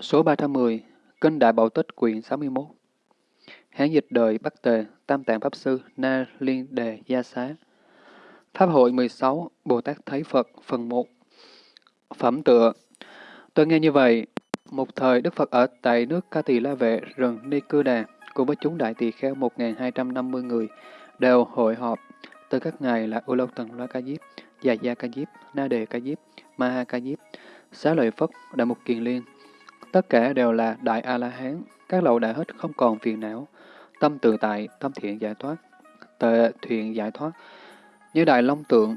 Số 310, Kinh Đại Bảo Tích quyển 61 Hán dịch đời Bắc Tề, Tam Tạng Pháp Sư, Na Liên Đề Gia Xá. Pháp hội 16, Bồ Tát Thấy Phật, phần 1 Phẩm tựa. Tôi nghe như vậy, một thời Đức Phật ở tại nước Ca Tỳ La Vệ, rừng Ni Cư Đà, cùng với chúng đại tỳ kheo 1.250 người, đều hội họp. Từ các ngài là U Lâu Tần Loa Ca Diếp, Già Gia Ca Diếp, Na Đề Ca Diếp, Ma Ha Ca Diếp, Xá Lợi Phất, Đại Mục Kiền Liên, Tất cả đều là Đại A-La-Hán, các lậu đã hết không còn phiền não, tâm tự tại, tâm thiện giải thoát, tệ thiện giải thoát. Như Đại Long Tượng,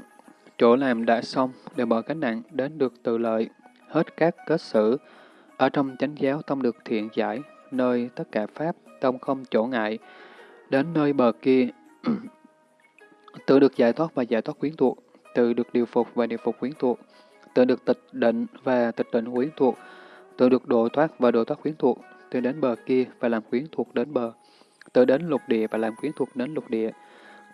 chỗ làm đã xong, đều bỏ cánh nặng đến được tự lợi, hết các kết xử. Ở trong chánh giáo tâm được thiện giải, nơi tất cả Pháp, tâm không chỗ ngại. Đến nơi bờ kia, tự được giải thoát và giải thoát quyến thuộc, tự được điều phục và điều phục quyến thuộc, tự được tịch định và tịch định quyến thuộc, tự được độ thoát và độ thoát quyến thuộc, tự đến bờ kia và làm quyến thuộc đến bờ, tự đến lục địa và làm quyến thuộc đến lục địa,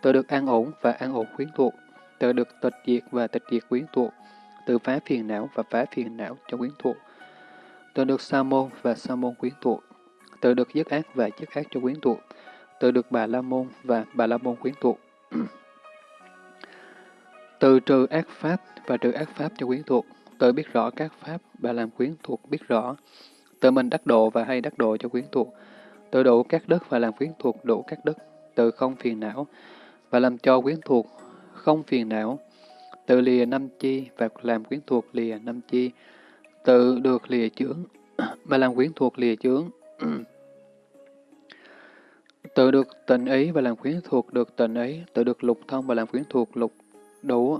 tự được an ổn và an ổn quyến thuộc, tự được tịch diệt và tịch diệt quyến thuộc, tự phá phiền não và phá phiền não cho quyến thuộc, tự được sa môn và sa môn quyến thuộc, tự được dứt ác và dứt ác cho quyến thuộc, tự được bà la môn và bà la môn quyến thuộc. tự trừ ác pháp và trừ ác pháp cho quyến thuộc, tự biết rõ các pháp và làm quyến thuộc biết rõ, tự mình đắc độ và hay đắc độ cho quyến thuộc, tự đủ các đất và làm quyến thuộc đủ các đất, tự không phiền não và làm cho quyến thuộc không phiền não, tự lìa năm chi và làm quyến thuộc lìa năm chi, tự được lìa chướng và làm quyến thuộc lìa chướng. tự được tình ý và làm quyến thuộc được tình ý, tự được lục thông và làm quyến thuộc lục đủ.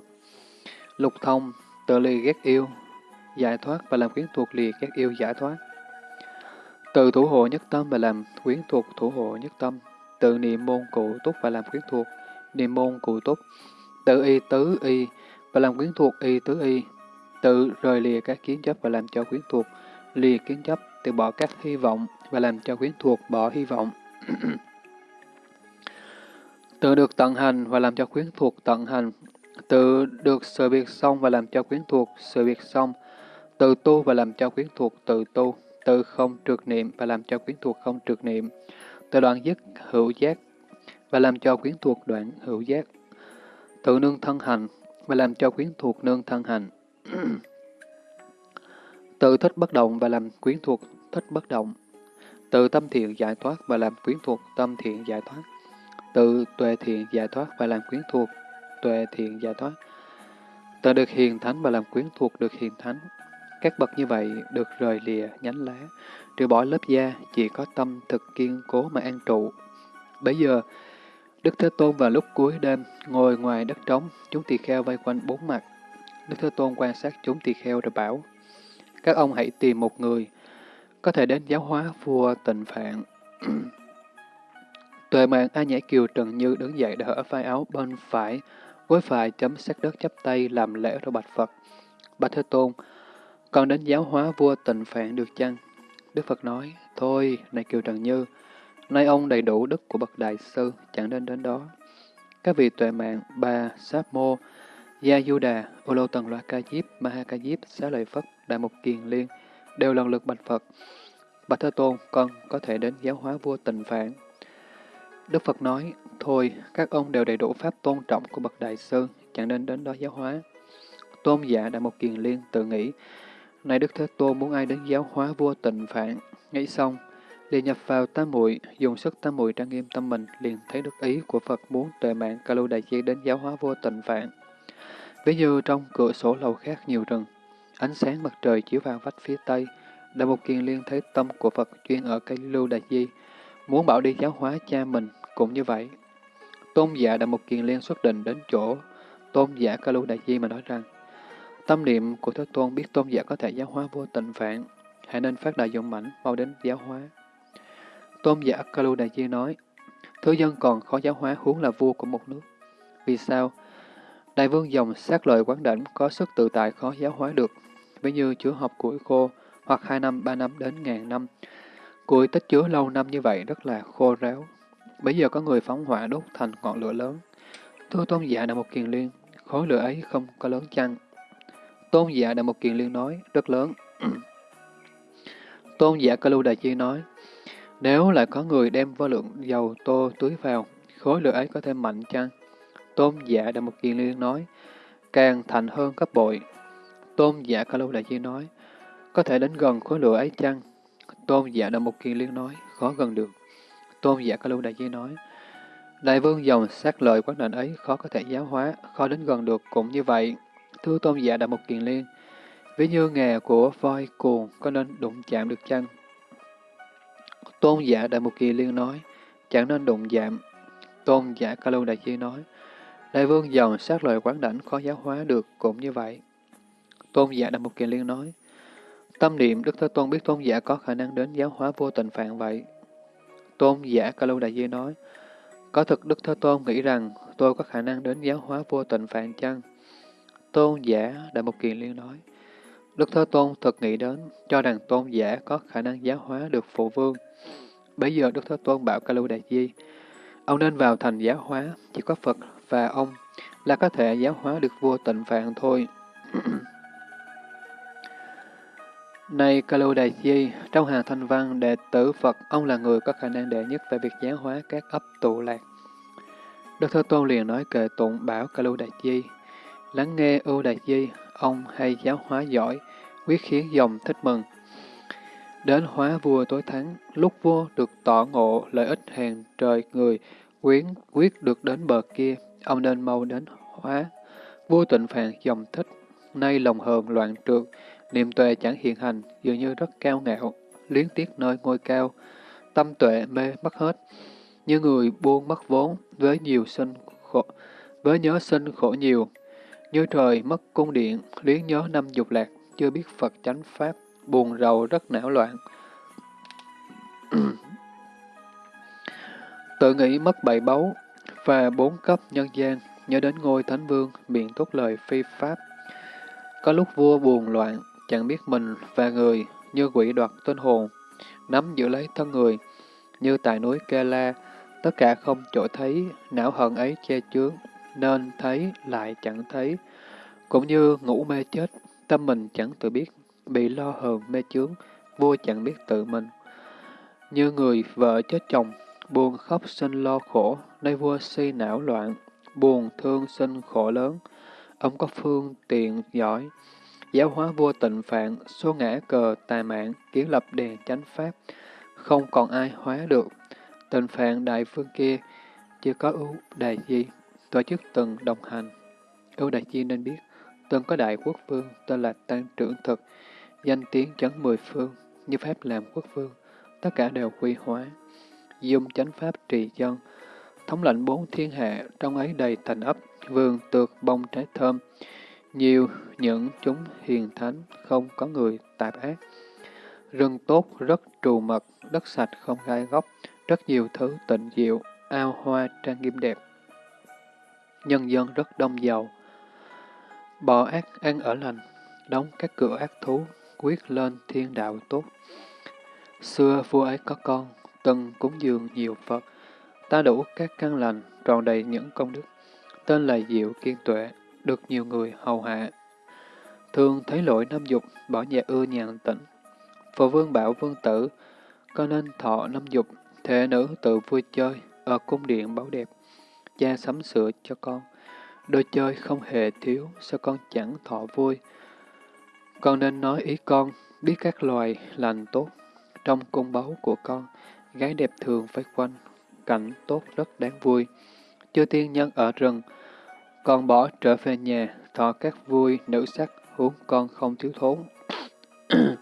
Lục thông, tự ly ghét yêu, giải thoát và làm quyến thuộc lìa ghét yêu giải thoát. Từ thủ hộ nhất tâm và làm quyến thuộc thủ hộ nhất tâm. Tự niệm môn cụ túc và làm quyến thuộc, niệm môn cụ túc. Tự y tứ y và làm quyến thuộc y tứ y. Tự rời lìa các kiến chấp và làm cho quyến thuộc, lìa kiến chấp, từ bỏ các hy vọng và làm cho quyến thuộc bỏ hy vọng. tự được tận hành và làm cho quyến thuộc tận hành, tự được sự việc xong và làm cho quyến thuộc sự việc xong, tự tu và làm cho quyến thuộc tự tu, tự không trượt niệm và làm cho quyến thuộc không trượt niệm, tự đoạn dứt hữu giác và làm cho quyến thuộc đoạn hữu giác, tự nương thân hành và làm cho quyến thuộc nương thân hành, tự thích bất động và làm quyến thuộc thích bất động, tự tâm thiện giải thoát và làm quyến thuộc tâm thiện giải thoát, tự tuệ thiện giải thoát và làm quyến thuộc tuệ thiện giải thoát. Tận được hiền thánh và làm quyến thuộc được hiền thánh. Các bậc như vậy được rời lìa nhánh lá, trừ bỏ lớp da, chỉ có tâm thực kiên cố mà an trụ. Bây giờ, Đức Thế Tôn vào lúc cuối đêm, ngồi ngoài đất trống, chúng tỳ kheo vây quanh bốn mặt. Đức Thế Tôn quan sát chúng tỳ kheo rồi bảo, các ông hãy tìm một người, có thể đến giáo hóa vua tịnh phạn. Tuệ mạng A Nhã Kiều Trần Như đứng dậy đỡ vai áo bên phải, với phải chấm sát đất chắp tay làm lễ rồi bạch Phật. Bạch Thế Tôn, còn đến giáo hóa vua tịnh phạn được chăng? Đức Phật nói, thôi, này Kiều Trần Như, nay ông đầy đủ đức của bậc đại sư, chẳng nên đến đó. Các vị tuệ mạng, Bà Sáp Mô, Gia Du Đà, Ô Lô Tần Loa Ca Diếp, Ma Ha Ca Diếp, Xá Lợi Phất, Đại Mục Kiền Liên, đều lần lượt bạch Phật. Bạch Thế Tôn, con có thể đến giáo hóa vua tịnh phạn. Đức Phật nói, thôi, các ông đều đầy đủ pháp tôn trọng của bậc đại sư, chẳng nên đến đó giáo hóa. Tôn giả Đại một Kiền Liên tự nghĩ, này Đức Thế Tôn muốn ai đến giáo hóa vua tịnh phạn. Nghĩ xong, liền nhập vào tam muội dùng sức tam muội trang nghiêm tâm mình, liền thấy được ý của Phật muốn tuệ mạng ca lưu đại chi đến giáo hóa vua tịnh phạn. Ví như trong cửa sổ lầu khác nhiều rừng, ánh sáng mặt trời chiếu vào vách phía tây, Đại Mục Kiền Liên thấy tâm của Phật chuyên ở cây lưu đại di, muốn bảo đi giáo hóa cha mình, cũng như vậy. Tôn giả đã một Kiền Liên xuất định đến chỗ tôn giả ca lưu đại di mà nói rằng, Tâm niệm của Thế Tôn biết tôn giả có thể giáo hóa vô tịnh phạn, hãy nên phát đại dụng mãnh mau đến giáo hóa. Tôn giả Kalu Đại Chi nói, Thứ dân còn khó giáo hóa huống là vua của một nước. Vì sao? Đại vương dòng sát lợi quán đảnh có sức tự tại khó giáo hóa được, ví như chứa học củi khô, hoặc hai năm, ba năm đến ngàn năm. Củi tích chứa lâu năm như vậy rất là khô ráo. Bây giờ có người phóng hỏa đốt thành ngọn lửa lớn. Thưa tôn giả là một kiền liên, khối lửa ấy không có lớn chăng? Tôn giả Đại Một Kiền Liên nói, rất lớn. Tôn giả Ca Lưu Đại Chi nói, nếu lại có người đem vô lượng dầu tô tưới vào, khối lửa ấy có thêm mạnh chăng? Tôn giả Đại một Kiền Liên nói, càng thành hơn gấp bội. Tôn giả Ca Lưu Đại Chi nói, có thể đến gần khối lửa ấy chăng? Tôn giả Đại một Kiền Liên nói, khó gần được. Tôn giả Ca Lưu Đại Chi nói, Đại vương dòng sát lợi quán định ấy khó có thể giáo hóa, khó đến gần được cũng như vậy. Thưa tôn giả Đại Mục Kiền Liên, ví như nghề của voi cuồng có nên đụng chạm được chăng? Tôn giả Đại Mục Kiền Liên nói, chẳng nên đụng chạm. Tôn giả Ca Lưu Đại Chi nói, Đại vương dòng sát lợi quán đảnh khó giáo hóa được cũng như vậy. Tôn giả Đại Mục Kiền Liên nói, Tâm niệm Đức Thế Tôn biết tôn giả có khả năng đến giáo hóa vô tình phạn vậy. Tôn giả Ca Lưu Đại Di nói, có thực Đức Thế Tôn nghĩ rằng tôi có khả năng đến giáo hóa vô tịnh phạn chăng? Tôn giả Đại Mục Kiền Liên nói, Đức Thế Tôn thực nghĩ đến, cho rằng tôn giả có khả năng giáo hóa được phụ vương. Bây giờ Đức Thế Tôn bảo Ca Lưu Đại Di, ông nên vào thành giáo hóa, chỉ có Phật và ông là có thể giáo hóa được vô tịnh phạn thôi. Này Kalu Đại Di, trong hàng thanh văn đệ tử Phật, ông là người có khả năng đệ nhất về việc giáo hóa các ấp tụ lạc. Đức Thế Tôn liền nói kệ tụng bảo Kalu Đại Di, lắng nghe ưu Đại Di, ông hay giáo hóa giỏi, quyết khiến dòng thích mừng. Đến hóa vua tối thắng, lúc vua được tỏ ngộ lợi ích hàng trời người, quyến quyết được đến bờ kia, ông nên mau đến hóa. Vua tịnh phàn dòng thích, nay lòng hờn loạn trượt, niệm tuệ chẳng hiện hành, dường như rất cao ngạo, liếng tiếc nơi ngôi cao, tâm tuệ mê mất hết, như người buông mất vốn, với nhiều sinh khổ, với nhớ sinh khổ nhiều, như trời mất cung điện, liếng nhớ năm dục lạc, chưa biết Phật chánh pháp, buồn rầu rất não loạn. Tự nghĩ mất bảy báu và bốn cấp nhân gian, nhớ đến ngôi thánh vương, miệng tốt lời phi pháp. Có lúc vua buồn loạn, chẳng biết mình và người, như quỷ đoạt tên hồn, nắm giữ lấy thân người, như tại núi Kê La, tất cả không chỗ thấy, não hận ấy che chướng, nên thấy lại chẳng thấy. Cũng như ngủ mê chết, tâm mình chẳng tự biết, bị lo hờn mê chướng, vua chẳng biết tự mình. Như người vợ chết chồng, buồn khóc sinh lo khổ, nay vua si não loạn, buồn thương sinh khổ lớn. Ông có phương tiện giỏi, giáo hóa vua tịnh phạn, số ngã cờ tà mạng, kiến lập đèn chánh pháp, không còn ai hóa được. Tịnh phạn đại phương kia, chưa có ưu đại di, tổ chức từng đồng hành. Ưu đại di nên biết, từng có đại quốc vương tên là Tăng Trưởng Thực, danh tiếng chấn mười phương, như pháp làm quốc vương, tất cả đều quy hóa. Dung chánh pháp trì dân, thống lệnh bốn thiên hạ, trong ấy đầy thành ấp, vườn tược bông trái thơm, nhiều những chúng hiền thánh, không có người tạp ác. Rừng tốt rất trù mật, đất sạch không gai góc, rất nhiều thứ tịnh diệu, ao hoa trang nghiêm đẹp. Nhân dân rất đông giàu. Bỏ ác ăn ở lành, đóng các cửa ác thú, quyết lên thiên đạo tốt. Xưa vua ấy có con, từng cúng dường nhiều Phật, ta đủ các căn lành, tròn đầy những công đức, tên là Diệu Kiên Tuệ, được nhiều người hầu hạ. Thường thấy lỗi năm dục, bỏ nhà ưa nhàn tĩnh. Phổ vương bảo vương tử, có nên thọ năm dục, thể nữ tự vui chơi, ở cung điện bảo đẹp. Cha sắm sửa cho con. Đồ chơi không hề thiếu, sao con chẳng thọ vui. Con nên nói ý con, biết các loài lành tốt. Trong cung báu của con, gái đẹp thường phải quanh, cảnh tốt rất đáng vui. Chư tiên nhân ở rừng, con bỏ trở về nhà, thọ các vui, nữ sắc, huống con không thiếu thốn.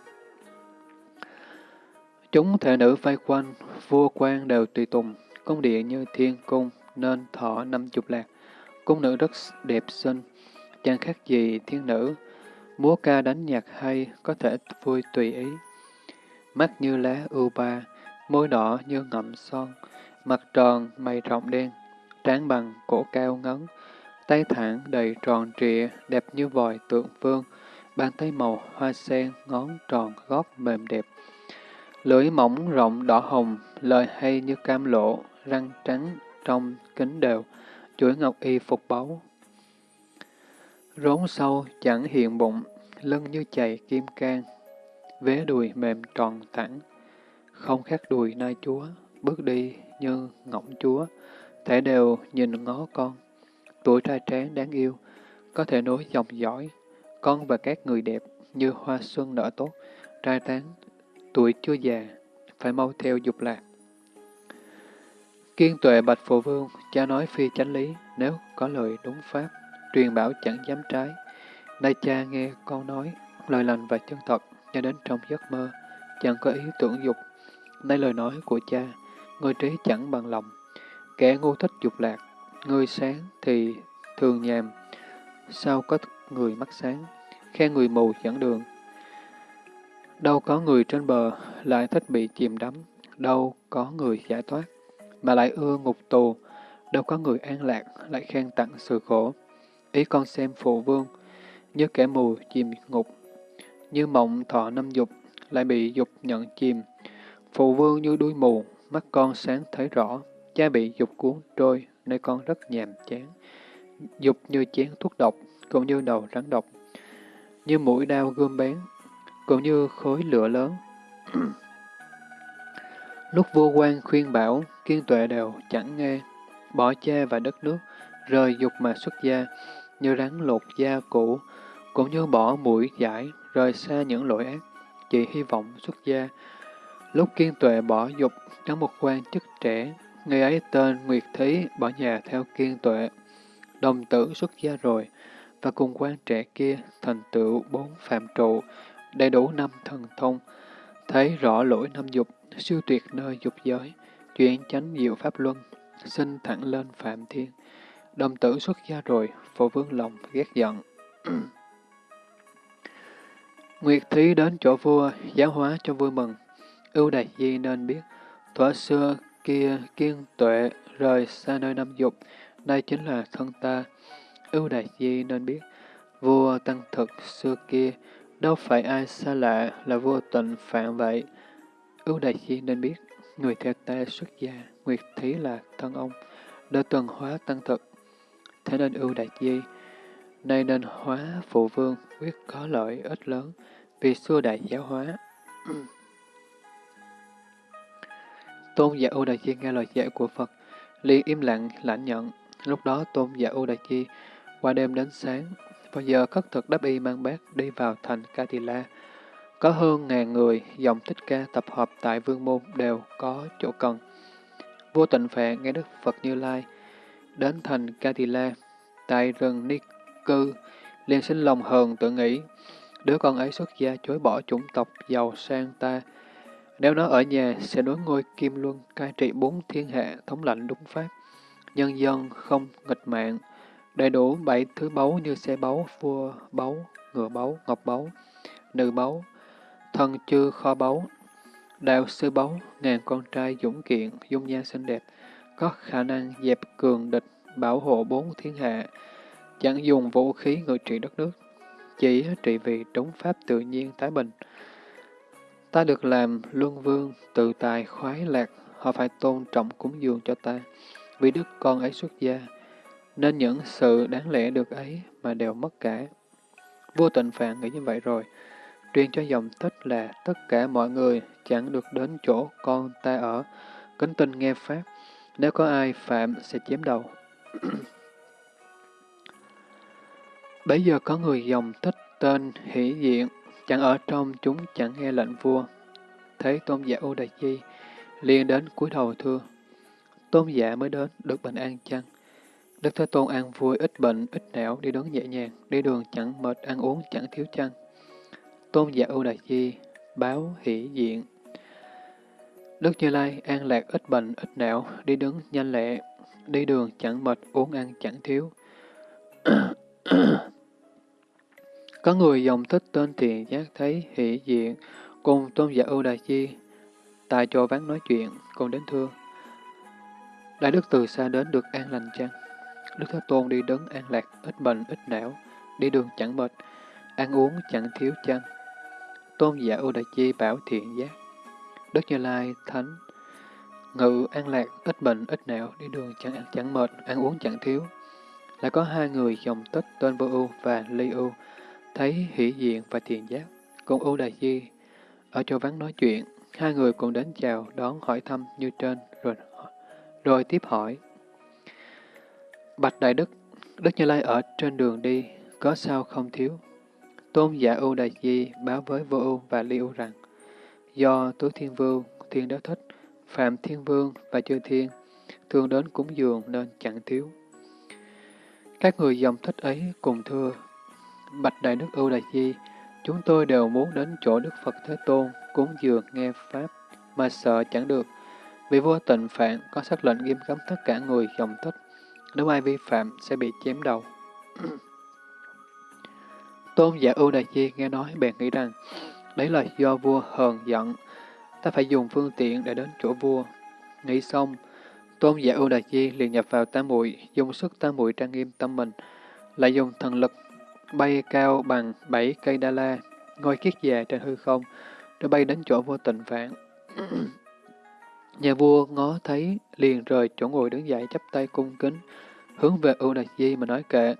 Chúng thể nữ vây quanh, vua quan đều tùy tùng, cung điện như thiên cung, nên thọ năm chục lạc. Cung nữ rất đẹp xinh, chẳng khác gì thiên nữ, múa ca đánh nhạc hay, có thể vui tùy ý. Mắt như lá ưu ba, môi đỏ như ngậm son, mặt tròn, mày rộng đen, trán bằng, cổ cao ngấn, tay thẳng đầy tròn trịa, đẹp như vòi tượng vương, bàn tay màu hoa sen, ngón tròn gót mềm đẹp. Lưỡi mỏng rộng đỏ hồng, lời hay như cam lộ, răng trắng trong kính đều, chuỗi ngọc y phục báu. Rốn sâu chẳng hiện bụng, lưng như chày kim can. vế đùi mềm tròn thẳng, không khác đùi nai chúa, bước đi như ngỗng chúa, thể đều nhìn ngó con. Tuổi trai tráng đáng yêu, có thể nối dòng dõi, con và các người đẹp như hoa xuân nở tốt, trai tán, tuổi chưa già, phải mau theo dục lạc. Kiên tuệ bạch phụ vương, cha nói phi chánh lý, nếu có lời đúng pháp, truyền bảo chẳng dám trái. Nay cha nghe con nói, lời lành và chân thật, cho đến trong giấc mơ, chẳng có ý tưởng dục. Nay lời nói của cha, người trí chẳng bằng lòng, kẻ ngu thích dục lạc, người sáng thì thường nhàm, sao có người mắt sáng, khen người mù dẫn đường. Đâu có người trên bờ lại thích bị chìm đắm, đâu có người giải thoát, mà lại ưa ngục tù, đâu có người an lạc lại khen tặng sự khổ. Ý con xem phụ vương, như kẻ mù chìm ngục, như mộng thọ năm dục, lại bị dục nhận chìm. Phụ vương như đuôi mù, mắt con sáng thấy rõ, cha bị dục cuốn trôi, nơi con rất nhàm chán. Dục như chén thuốc độc, cũng như đầu rắn độc, như mũi đao gươm bén, cũng như khối lửa lớn. Lúc vua quan khuyên bảo, kiên tuệ đều chẳng nghe, bỏ cha và đất nước, rời dục mà xuất gia, như rắn lột da cũ, cũng như bỏ mũi giải, rời xa những lỗi ác, chỉ hy vọng xuất gia. Lúc kiên tuệ bỏ dục, trong một quan chức trẻ, người ấy tên Nguyệt Thí bỏ nhà theo kiên tuệ. Đồng tử xuất gia rồi, và cùng quan trẻ kia thành tựu bốn phạm trụ, đầy đủ năm thần thông, thấy rõ lỗi năm dục, siêu tuyệt nơi dục giới, chuyển chánh diệu pháp luân, sinh thẳng lên phạm thiên. Đồng tử xuất gia rồi, phổ vương lòng ghét giận. Nguyệt Thí đến chỗ vua, giáo hóa cho vui mừng. Ưu Đại Di nên biết, thuở xưa kia kiên tuệ rời xa nơi năm dục, đây chính là thân ta. Ưu đại Di nên biết, vua tăng thực xưa kia, đâu phải ai xa lạ là vua tịnh phạm vậy. Ưu đại Di nên biết, người theo ta xuất gia, Nguyệt Thí là thân ông, đã tuần hóa tăng thực. Thế nên Ưu đại Di, nay nên hóa phụ vương quyết có lợi ích lớn, vì xưa đại giáo hóa. Tôn giả U Đại Chi nghe lời dạy của Phật, liền im lặng lãnh nhận. Lúc đó Tôn giả U Đại Chi qua đêm đến sáng, vào giờ khất thực đắp y mang bát đi vào thành Katila. Có hơn ngàn người dòng thích ca tập hợp tại vương môn đều có chỗ cần. Vua tịnh phệ nghe Đức Phật Như Lai đến thành Katila, tại rừng Ni Cư, liền sinh lòng hờn tự nghĩ, đứa con ấy xuất gia chối bỏ chủng tộc giàu sang ta, nếu nó ở nhà, sẽ nối ngôi Kim Luân, cai trị bốn thiên hạ, thống lãnh đúng pháp. Nhân dân không nghịch mạng, đầy đủ bảy thứ báu như xe báu, vua báu, ngựa báu, ngọc báu, nữ báu, thần chư kho báu, đạo sư báu, ngàn con trai dũng kiện, dung nhan xinh đẹp, có khả năng dẹp cường địch, bảo hộ bốn thiên hạ, chẳng dùng vũ khí ngự trị đất nước, chỉ trị vì đúng pháp tự nhiên thái bình. Ta được làm luân vương, tự tài, khoái lạc, họ phải tôn trọng cúng dường cho ta, vì đức con ấy xuất gia, nên những sự đáng lẽ được ấy mà đều mất cả. Vua tịnh phạn nghĩ như vậy rồi, truyền cho dòng tích là tất cả mọi người chẳng được đến chỗ con ta ở, kính tin nghe Pháp, nếu có ai phạm sẽ chém đầu. Bây giờ có người dòng tích tên hỷ diện, chẳng ở trong chúng chẳng nghe lệnh vua. Thấy tôn giả U Đại Chi, liền đến cúi đầu thưa. Tôn giả mới đến, được bình an chăng? Đức Thế Tôn an vui, ít bệnh, ít não, đi đứng nhẹ nhàng, đi đường chẳng mệt, ăn uống chẳng thiếu chăng. Tôn giả U Đại Chi, báo hỷ diện. Đức Như Lai an lạc ít bệnh, ít não, đi đứng nhanh lẹ, đi đường chẳng mệt, uống ăn chẳng thiếu. Có người dòng thích tên thiện giác thấy hỷ diện, cùng tôn giả Ưu Đà Chi, tại chỗ ván nói chuyện, còn đến thưa. Đại đức từ xa đến được an lành chăng? Đức Thế Tôn đi đứng an lạc, ít bệnh, ít não, đi đường chẳng mệt, ăn uống chẳng thiếu chăng? Tôn giả Ưu Đà Chi bảo thiện giác. Đức Như Lai Thánh Ngự an lạc, ít bệnh, ít não, đi đường chẳng chẳng mệt, ăn uống chẳng thiếu. Lại có hai người dòng tích tên Vô Ưu và Ly Ưu, thấy hỷ diện và thiền giác. cùng Ưu Đà Chi ở chỗ vắng nói chuyện, hai người cùng đến chào, đón hỏi thăm như trên, rồi rồi tiếp hỏi. Bạch Đại Đức, Đức Như Lai ở trên đường đi, có sao không thiếu? Tôn giả ưu đà Di báo với vô ưu và li ưu rằng, do Tứ Thiên Vương, Thiên Đế Thích, Phạm Thiên Vương và Chư Thiên thường đến cúng dường nên chẳng thiếu. Các người dòng thích ấy cùng thưa, Bạch Đại Đức ưu Đại Di, chúng tôi đều muốn đến chỗ Đức Phật Thế Tôn cúng dường nghe Pháp, mà sợ chẳng được, vì vua tịnh phạn có sắc lệnh nghiêm cấm tất cả người dòng tích, nếu ai vi phạm sẽ bị chém đầu. Tôn giả ưu đại di nghe nói bèn nghĩ rằng, đấy là do vua hờn giận, ta phải dùng phương tiện để đến chỗ vua. Nghĩ xong, tôn giả ưu đại di liền nhập vào tam muội dùng sức tam muội trang nghiêm tâm mình, lại dùng thần lực bay cao bằng bảy cây đa la, ngôi kiết già trên hư không, rồi bay đến chỗ vua tịnh phạn. Nhà vua ngó thấy, liền rời chỗ ngồi đứng dậy chắp tay cung kính, hướng về ưu đại di mà nói kệ.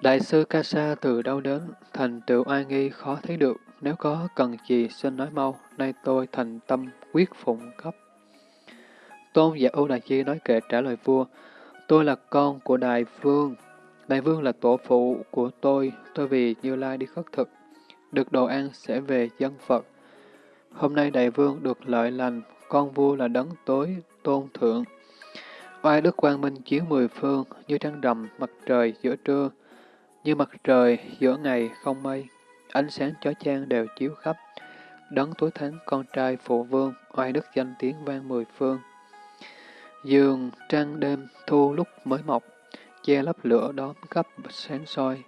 Đại sư Ca Sa từ đâu đến, thành tựu ai nghi khó thấy được, nếu có cần gì xin nói mau, nay tôi thành tâm quyết phụng cấp. Tôn giả Âu Đại Chi nói kệ trả lời vua, tôi là con của Đại Vương, Đại Vương là tổ phụ của tôi, tôi vì Như Lai đi khất thực, được đồ ăn sẽ về dân Phật. Hôm nay Đại Vương được lợi lành, con vua là đấng tối, tôn thượng. Oai đức quang minh chiếu mười phương, như trăng rằm, mặt trời giữa trưa, như mặt trời giữa ngày không mây, ánh sáng chói chang đều chiếu khắp. Đấng tối thắng con trai phụ vương, oai đức danh tiếng vang mười phương. Dường trăng đêm thu lúc mới mọc, che lấp lửa đóm cấp sáng soi.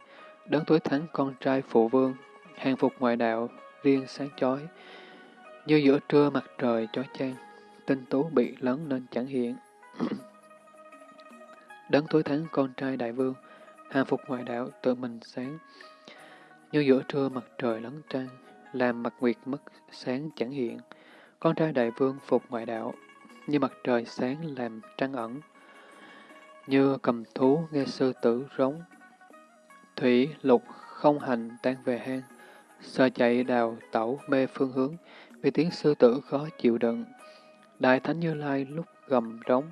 Đấng tối thắng con trai phụ vương, hàng phục ngoại đạo, riêng sáng chói. Như giữa trưa mặt trời chói chang, tinh tú bị lấn nên chẳng hiện. Đấng tối thắng con trai đại vương, hàng phục ngoại đạo tự mình sáng. Như giữa trưa mặt trời lấn trăng, làm mặt nguyệt mất sáng chẳng hiện. Con trai đại vương phục ngoại đạo, như mặt trời sáng làm trăng ẩn. Như cầm thú nghe sư tử rống. Thủy lục không hành tan về hang, sơ chạy đào tẩu mê phương hướng, vì tiếng sư tử khó chịu đựng. Đại Thánh Như Lai lúc gầm rống,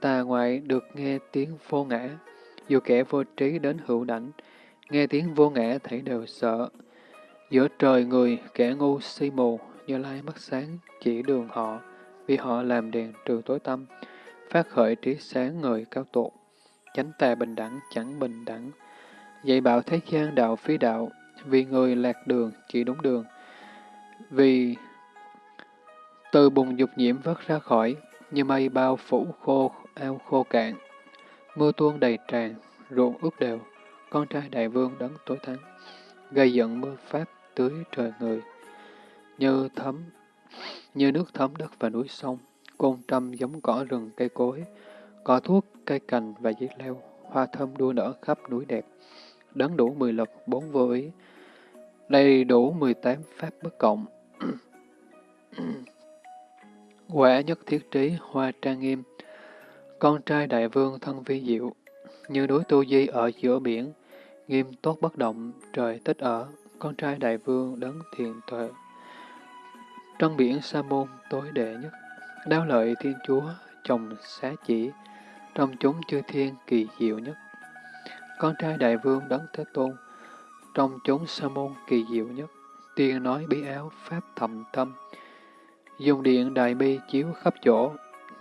tà ngoại được nghe tiếng vô ngã, dù kẻ vô trí đến hữu đảnh, nghe tiếng vô ngã thấy đều sợ. Giữa trời người, kẻ ngu si mù, như lai mắt sáng, chỉ đường họ, vì họ làm đèn trừ tối tâm, phát khởi trí sáng người cao tột, chánh tà bình đẳng chẳng bình đẳng, dạy bảo thế gian đạo phi đạo, vì người lạc đường chỉ đúng đường, vì từ bùng dục nhiễm vớt ra khỏi, như mây bao phủ khô, ao khô cạn, Mưa tuôn đầy tràn, ruộng ướt đều, con trai đại vương đấng tối thắng, gây giận mưa pháp tưới trời người. Như thấm, như nước thấm đất và núi sông, côn trăm giống cỏ rừng cây cối, cỏ thuốc, cây cành và dây leo, hoa thơm đua nở khắp núi đẹp, đấng đủ mười lực bốn vô ý, đầy đủ mười tám pháp bất cộng. Quả nhất thiết trí, hoa trang nghiêm, con trai đại vương thân vi diệu, như núi Tu Di ở giữa biển, nghiêm tốt bất động, trời tích ở, con trai đại vương đấng thiền tuệ. Trong biển Sa môn tối đệ nhất, đao lợi thiên chúa, chồng xá chỉ, trong chúng chư thiên kỳ diệu nhất. Con trai đại vương đấng thế tôn, trong chúng Sa môn kỳ diệu nhất, tiên nói bí áo pháp thầm tâm, dùng điện đại bi chiếu khắp chỗ,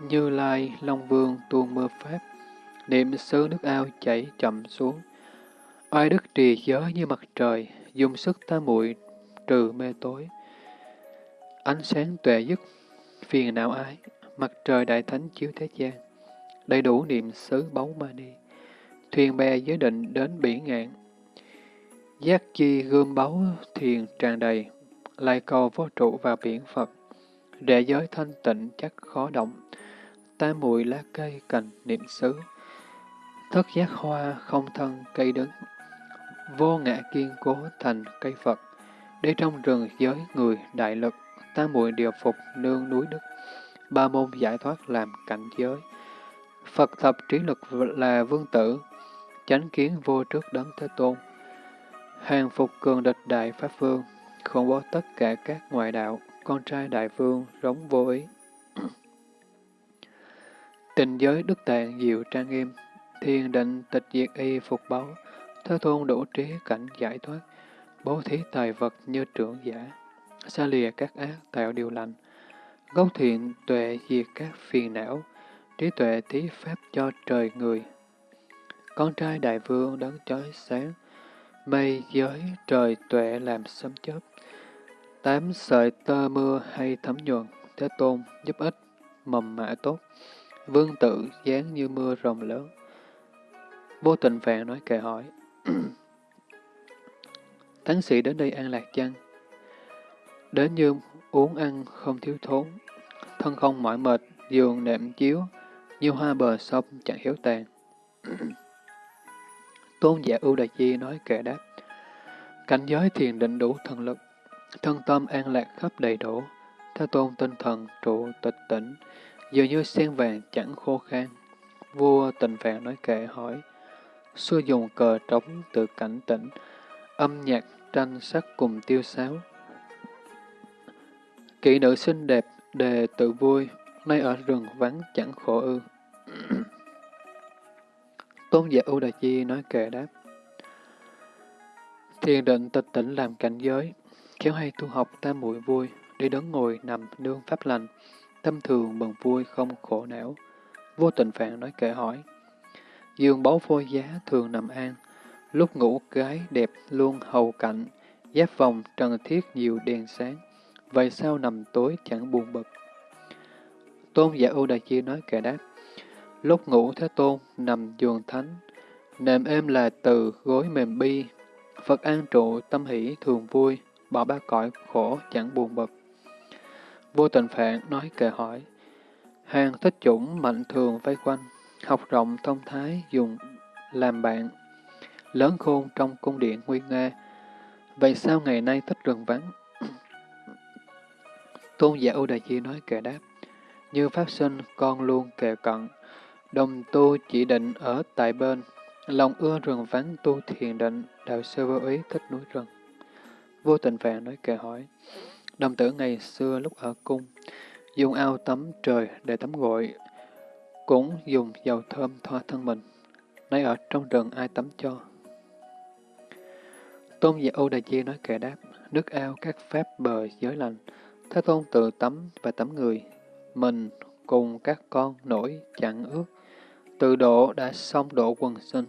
như Lai, Long Vương tuôn mưa Pháp, niệm xứ nước ao chảy chậm xuống. Oai đức trì giới như mặt trời, dùng sức ta muội trừ mê tối. Ánh sáng tuệ dứt, phiền não ái, mặt trời đại thánh chiếu thế gian, đầy đủ niệm xứ báu ma đi. Thuyền bè giới định đến biển ngạn, giác chi gươm báu thiền tràn đầy, lại cầu vô trụ vào biển Phật. Đệ giới thanh tịnh chắc khó động, tam muội lá cây cành niệm xứ. Thất giác hoa không thân cây đứng, vô ngã kiên cố thành cây Phật. Để trong rừng giới người đại lực, tam muội điều phục nương núi đức, ba môn giải thoát làm cảnh giới. Phật thập trí lực là vương tử, chánh kiến vô trước đấng Thế Tôn. Hàng phục cường địch đại Pháp Vương, không bỏ tất cả các ngoại đạo, con trai đại vương rống vô ý. Tình giới đức tạng diệu trang nghiêm, thiên định tịch diệt y phục báu, thế tôn đủ trí cảnh giải thoát, bố thí tài vật như trưởng giả, xa lìa các ác tạo điều lành, gốc thiện tuệ diệt các phiền não, trí tuệ thí pháp cho trời người. Con trai đại vương đấng chói sáng, mây giới trời tuệ làm sấm chớp, tám sợi tơ mưa hay thấm nhuận thế tôn giúp ích, mầm mạ tốt, vương tự dáng như mưa rồng lớn. Vô tình vàng nói kệ hỏi, Thánh sĩ đến đây an lạc chăng? Đến như uống ăn không thiếu thốn, thân không mỏi mệt, giường nệm chiếu, như hoa bờ sông chẳng hiếu tàn. Tôn giả ưu đại chi nói kệ đáp, cảnh giới thiền định đủ thần lực, thân tâm an lạc khắp đầy đủ, theo tôn tinh thần trụ tịch tỉnh, dường như sen vàng chẳng khô khan. Vua tình vàng nói kệ hỏi, xưa dùng cờ trống tự cảnh tỉnh, âm nhạc tranh sắc cùng tiêu sáo. Kỹ nữ xinh đẹp, đề tự vui, nay ở rừng vắng chẳng khổ ư. Tôn giả U Đà Chi nói kệ đáp. Thiền định tịch tỉnh làm cảnh giới, khéo hay tu học ta muội vui, đi đứng ngồi nằm nương pháp lành, tâm thường mừng vui không khổ não. Vô tình phạn nói kệ hỏi. Dương báu phôi giá thường nằm an, lúc ngủ gái đẹp luôn hầu cạnh, giáp vòng trần thiết nhiều đèn sáng, vậy sao nằm tối chẳng buồn bực. Tôn giả ưu đại chi nói kệ đáp, lúc ngủ thế tôn nằm giường thánh, nệm êm là từ gối mềm bi, Phật an trụ tâm hỷ thường vui, bỏ ba cõi khổ chẳng buồn bực. Vô tình phạn nói kệ hỏi, hàng thích chủng mạnh thường vây quanh, học rộng thông thái dùng làm bạn, lớn khôn trong cung điện nguy nga, vậy sao ngày nay thích rừng vắng? Tôn giả Ưu Đại Chi nói kệ đáp, như pháp sinh con luôn kề cận, đồng tu chỉ định ở tại bên, lòng ưa rừng vắng tu thiền định, đạo sư vô ý thích núi rừng. Vô tình vàng nói kệ hỏi, đồng tử ngày xưa lúc ở cung, dùng ao tắm trời để tắm gội, cũng dùng dầu thơm thoa thân mình, nay ở trong rừng ai tắm cho. Tôn giả Âu Đà Chi nói kệ đáp, nước ao các pháp bờ giới lành, Thế Tôn tự tắm và tắm người, mình cùng các con nổi chẳng ước, tự độ đã xong độ quần sinh.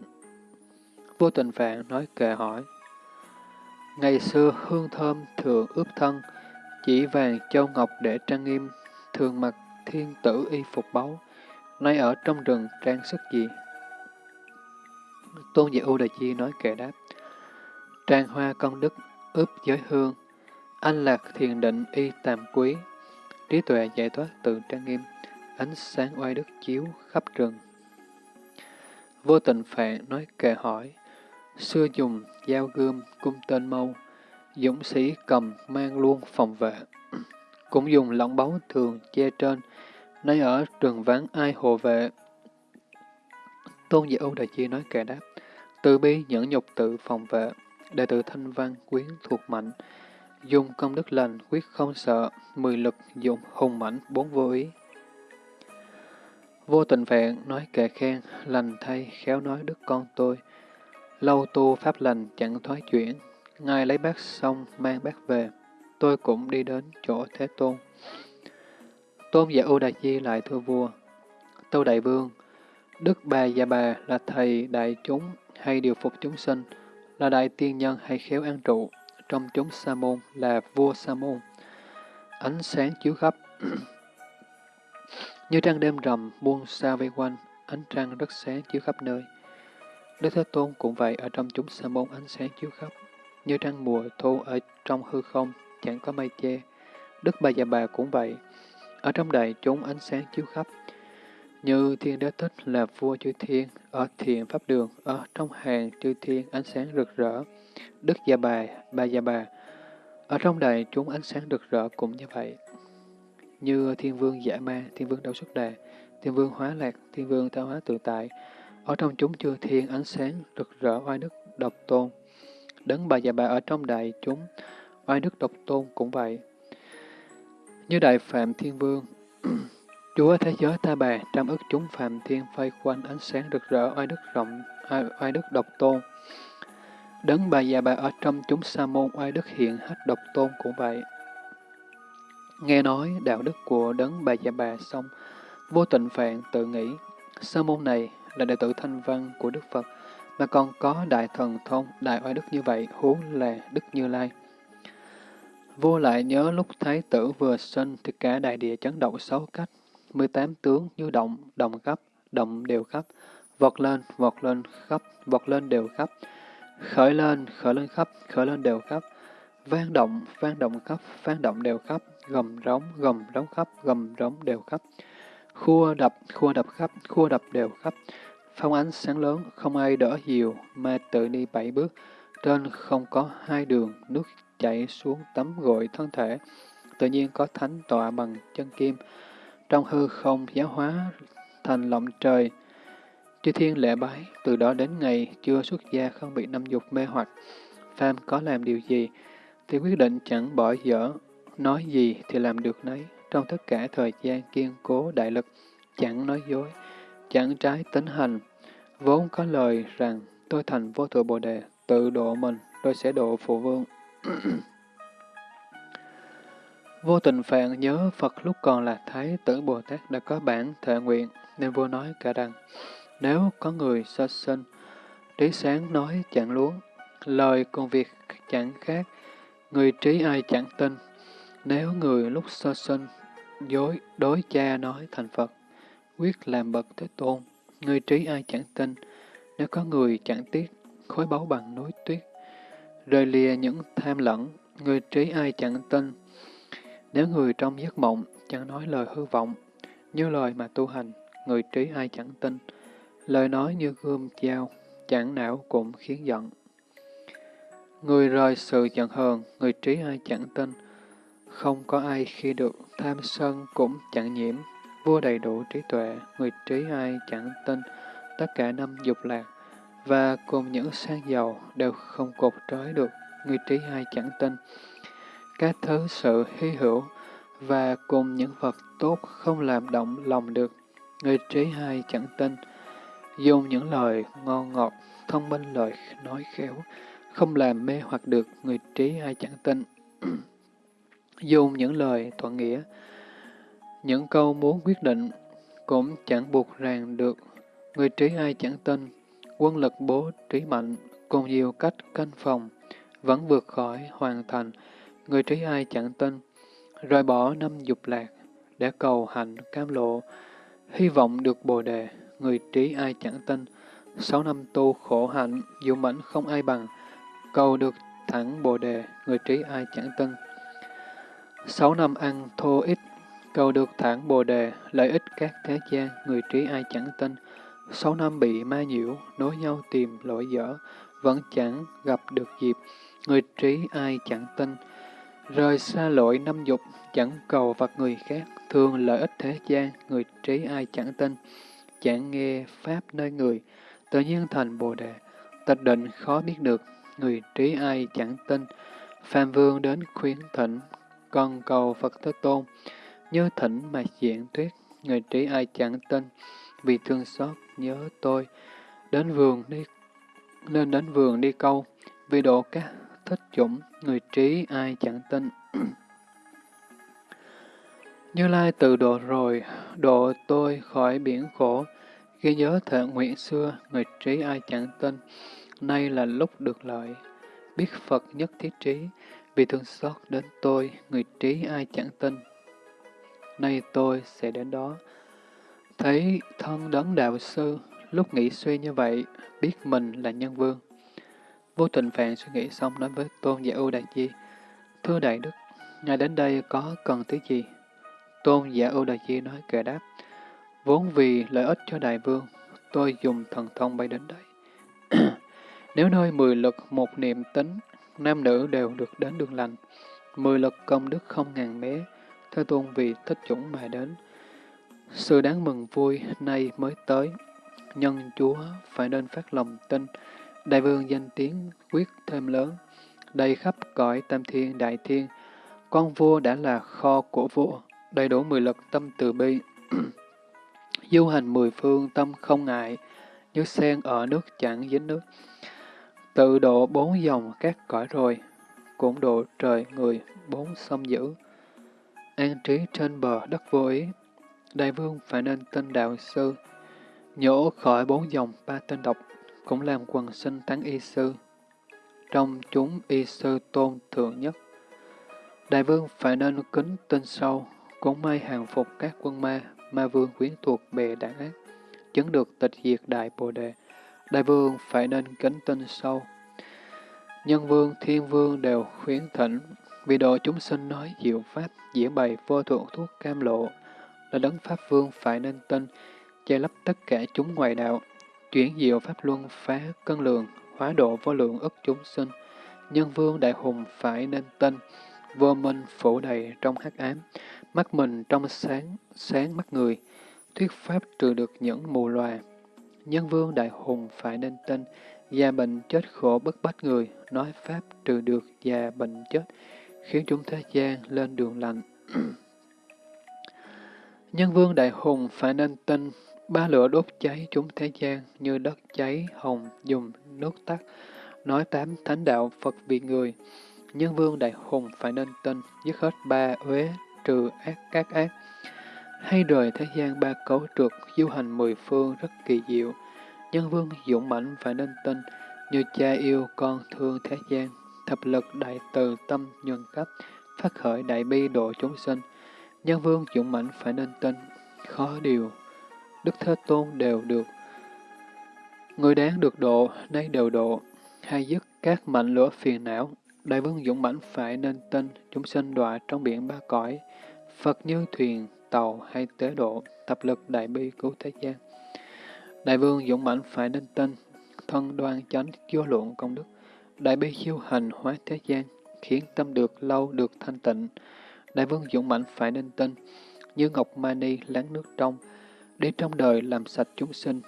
Vô tình phạn nói kệ hỏi, Ngày xưa hương thơm thường ướp thân, chỉ vàng châu ngọc để trang nghiêm, thường mặc thiên tử y phục báu, nay ở trong rừng trang sức gì? Tôn giả U Đà Chi nói kệ đáp, Trang hoa công đức, ướp giới hương, An lạc thiền định y tàm quý, trí tuệ giải thoát từ trang nghiêm, ánh sáng oai đức chiếu khắp rừng. Vô tình phạn nói kệ hỏi, xưa dùng dao gươm cung tên mâu, dũng sĩ cầm mang luôn phòng vệ, cũng dùng lỏng báu thường che trên, nay ở trường vắng ai hộ vệ. Tôn giả Âu Đại Chi nói kệ đáp, từ bi nhẫn nhục tự phòng vệ, đệ tử thanh văn quyến thuộc mạnh, dùng công đức lành quyết không sợ, mười lực dụng hùng mãnh bốn vô ý. Vô tình vẹn nói kệ khen, lành thay, khéo nói đức con tôi. Lâu tu pháp lành chẳng thoái chuyển, ngài lấy bát xong mang bát về, tôi cũng đi đến chỗ Thế Tôn. Tôn giả u đại di lại thưa vua, Tâu Đại Vương, Đức Bà Già Bà là thầy đại chúng hay điều phục chúng sinh, là đại tiên nhân hay khéo an trụ, trong chúng sa môn là vua sa môn. Ánh sáng chiếu khắp, như trăng đêm rằm buông xa vây quanh, ánh trăng rất sáng chiếu khắp nơi. Đức Thế Tôn cũng vậy ở trong chúng sa môn ánh sáng chiếu khắp, như trăng mùa thu ở trong hư không, chẳng có mây che. Đức Bà Già Bà cũng vậy, ở trong đại chúng ánh sáng chiếu khắp, như thiên đế thích là vua chư thiên, ở thiền pháp đường, ở trong hàng chư thiên ánh sáng rực rỡ. Đức Gia Bà, Bà Gia Bà, ở trong đầy chúng ánh sáng rực rỡ cũng như vậy. Như thiên vương giả ma, thiên vương Đạo xuất đà, thiên vương hóa lạc, thiên vương tạo hóa tự tại, ở trong chúng chư thiên ánh sáng rực rỡ oai đức độc tôn. Đấng Bà Gia Bà ở trong đại chúng, oai đức độc tôn cũng vậy. Như Đại Phạm Thiên Vương, Chúa thế giới ta bà, trăm ức chúng phàm thiên vây quanh ánh sáng rực rỡ, oai đức rộng, oai đức độc tôn. Đấng bà già bà ở trong chúng sa môn oai đức hiện hết độc tôn cũng vậy. Nghe nói đạo đức của đấng bà già bà xong, vô tình phạn tự nghĩ, sa môn này là đệ tử thanh văn của Đức Phật, mà còn có đại thần thông, đại oai đức như vậy, huống là Đức Như Lai. Vua lại nhớ lúc Thái tử vừa sinh thì cả đại địa chấn động sáu cách, 18 tướng như động, động khắp, động đều khắp, vọt lên, vọt lên khắp, vọt lên đều khắp, khởi lên, khởi lên khắp, khởi lên đều khắp, vang động, vang động khắp, vang động đều khắp, gầm rống, gầm rống khắp, gầm rống đều khắp, khua đập, khua đập khắp, khua đập đều khắp, phong ánh sáng lớn, không ai đỡ diều, mà tự đi bảy bước, trên không có hai đường, nước chảy xuống tắm gội thân thể, tự nhiên có thánh tọa bằng chân kim, trong hư không giáo hóa thành lộng trời. Chư thiên lễ bái, từ đó đến ngày chưa xuất gia không bị năm dục mê hoặc. Phàm có làm điều gì, thì quyết định chẳng bỏ dở, nói gì thì làm được nấy, trong tất cả thời gian kiên cố đại lực, chẳng nói dối, chẳng trái tính hành. Vốn có lời rằng, tôi thành vô thượng bồ đề, tự độ mình, tôi sẽ độ phụ vương. Vô tình phạn nhớ Phật lúc còn là Thái tử Bồ Tát đã có bản thệ nguyện, nên vua nói cả rằng, nếu có người sơ sinh, trí sáng nói chẳng luống, lời công việc chẳng khác, người trí ai chẳng tin. Nếu người lúc sơ sinh, dối đối cha nói thành Phật, quyết làm bậc thế tôn, người trí ai chẳng tin. Nếu có người chẳng tiếc, khối báu bằng núi tuyết, rời lìa những tham lẫn, người trí ai chẳng tin nếu người trong giấc mộng chẳng nói lời hư vọng, như lời mà tu hành, người trí ai chẳng tin, lời nói như gươm dao, chẳng não cũng khiến giận. Người rời sự giận hờn, người trí ai chẳng tin, không có ai khi được tham sân cũng chẳng nhiễm, vua đầy đủ trí tuệ, người trí ai chẳng tin, tất cả năm dục lạc, và cùng những sang giàu đều không cột trói được, người trí ai chẳng tin, các thứ sự hy hữu và cùng những vật tốt không làm động lòng được. Người trí hai chẳng tin, dùng những lời ngon ngọt, thông minh lời nói khéo, không làm mê hoặc được người trí hai chẳng tin. dùng những lời thuận nghĩa, những câu muốn quyết định, cũng chẳng buộc ràng được. Người trí hai chẳng tin, quân lực bố trí mạnh, cùng nhiều cách canh phòng, vẫn vượt khỏi hoàn thành, Người trí ai chẳng tin, rời bỏ năm dục lạc, để cầu hạnh cam lộ, hy vọng được bồ đề, người trí ai chẳng tin, sáu năm tu khổ hạnh, dũng mãnh không ai bằng, cầu được thẳng bồ đề, người trí ai chẳng tin. Sáu năm ăn thô ít, cầu được thẳng bồ đề, lợi ích các thế gian, người trí ai chẳng tin. Sáu năm bị ma nhiễu, nối nhau tìm lỗi dở, vẫn chẳng gặp được dịp, người trí ai chẳng tin. Rời xa lỗi năm dục, chẳng cầu vật người khác, thường lợi ích thế gian, người trí ai chẳng tin, chẳng nghe Pháp nơi người, tự nhiên thành Bồ Đề, tịch định khó biết được, người trí ai chẳng tin, Phạm Vương đến khuyến thỉnh, còn cầu Phật Thế Tôn, như thỉnh mà diễn thuyết, người trí ai chẳng tin, vì thương xót nhớ tôi, đến vườn đi, nên đến vườn đi câu, vì độ các thích chủng, người trí ai chẳng tin. Như Lai từ độ rồi, độ tôi khỏi biển khổ, ghi nhớ thệ nguyện xưa, người trí ai chẳng tin, nay là lúc được lợi, biết Phật nhất thiết trí, vì thương xót đến tôi, người trí ai chẳng tin. Nay tôi sẽ đến đó, thấy thân đấng đạo sư, lúc nghĩ suy như vậy, biết mình là nhân vương. Vô tình phàn suy nghĩ xong nói với Tôn Giả Ưu Đại Chi, Thưa Đại Đức, Ngài đến đây có cần thứ gì? Tôn Giả Ưu Đại Chi nói kệ đáp, Vốn vì lợi ích cho Đại Vương, tôi dùng thần thông bay đến đây. Nếu nơi mười lực một niệm tính, nam nữ đều được đến đường lành, mười lực công đức không ngàn mé, theo Tôn vì thích chủng mà đến. Sự đáng mừng vui nay mới tới, nhân Chúa phải nên phát lòng tin, Đại vương danh tiếng quyết thêm lớn, đầy khắp cõi tam thiên đại thiên. Con vua đã là kho của vua, đầy đủ mười lực tâm từ bi. Du hành mười phương tâm không ngại, như sen ở nước chẳng dính nước. Tự độ bốn dòng các cõi rồi, cũng độ trời người bốn sông dữ. An trí trên bờ đất vô ý, đại vương phải nên tên đạo sư, nhổ khỏi bốn dòng ba tên độc, cũng làm quần sinh tán y sư. Trong chúng y sư tôn thượng nhất. Đại vương phải nên kính tinh sâu, cũng may hàng phục các quân ma, ma vương quyến thuộc bề đảng ác, chứng được tịch diệt đại bồ đề. Đại vương phải nên kính tinh sâu. Nhân vương, thiên vương đều khuyến thỉnh, vì độ chúng sinh nói diệu pháp, diễn bày vô thượng thuốc cam lộ, là đấng pháp vương phải nên tin, che lấp tất cả chúng ngoài đạo, chuyển diệu pháp luân phá cân lượng, hóa độ vô lượng ức chúng sinh. Nhân vương đại hùng phải nên tin, vô minh phủ đầy trong hắc ám, mắt mình trong sáng, sáng mắt người, thuyết pháp trừ được những mù loà. Nhân vương đại hùng phải nên tin, già bệnh chết khổ bất bách người, nói pháp trừ được già bệnh chết, khiến chúng thế gian lên đường lành. Nhân vương đại hùng phải nên tin, ba lửa đốt cháy chúng thế gian như đất cháy hồng dùng nước tắt, nói tám thánh đạo Phật vì người. Nhân vương đại hùng phải nên tin, dứt hết ba uế, trừ ác các ác. Hay rời thế gian ba cấu trượt, du hành mười phương rất kỳ diệu. Nhân vương dũng mãnh phải nên tin, như cha yêu con thương thế gian, thập lực đại từ tâm nhuần cấp, phát khởi đại bi độ chúng sinh. Nhân vương dũng mãnh phải nên tin, khó điều. Đức Thế Tôn đều được. Người đáng được độ, nay đều độ, hay dứt các mạnh lửa phiền não. Đại vương dũng mãnh phải nên tin, chúng sinh đọa trong biển ba cõi. Phật như thuyền, tàu hay tế độ, tập lực đại bi cứu thế gian. Đại vương dũng mãnh phải nên tin, thân đoan chánh vô lượng công đức. Đại bi siêu hành hóa thế gian, khiến tâm được lâu được thanh tịnh. Đại vương dũng mãnh phải nên tin, như ngọc mani láng nước trong, để trong đời làm sạch chúng sinh,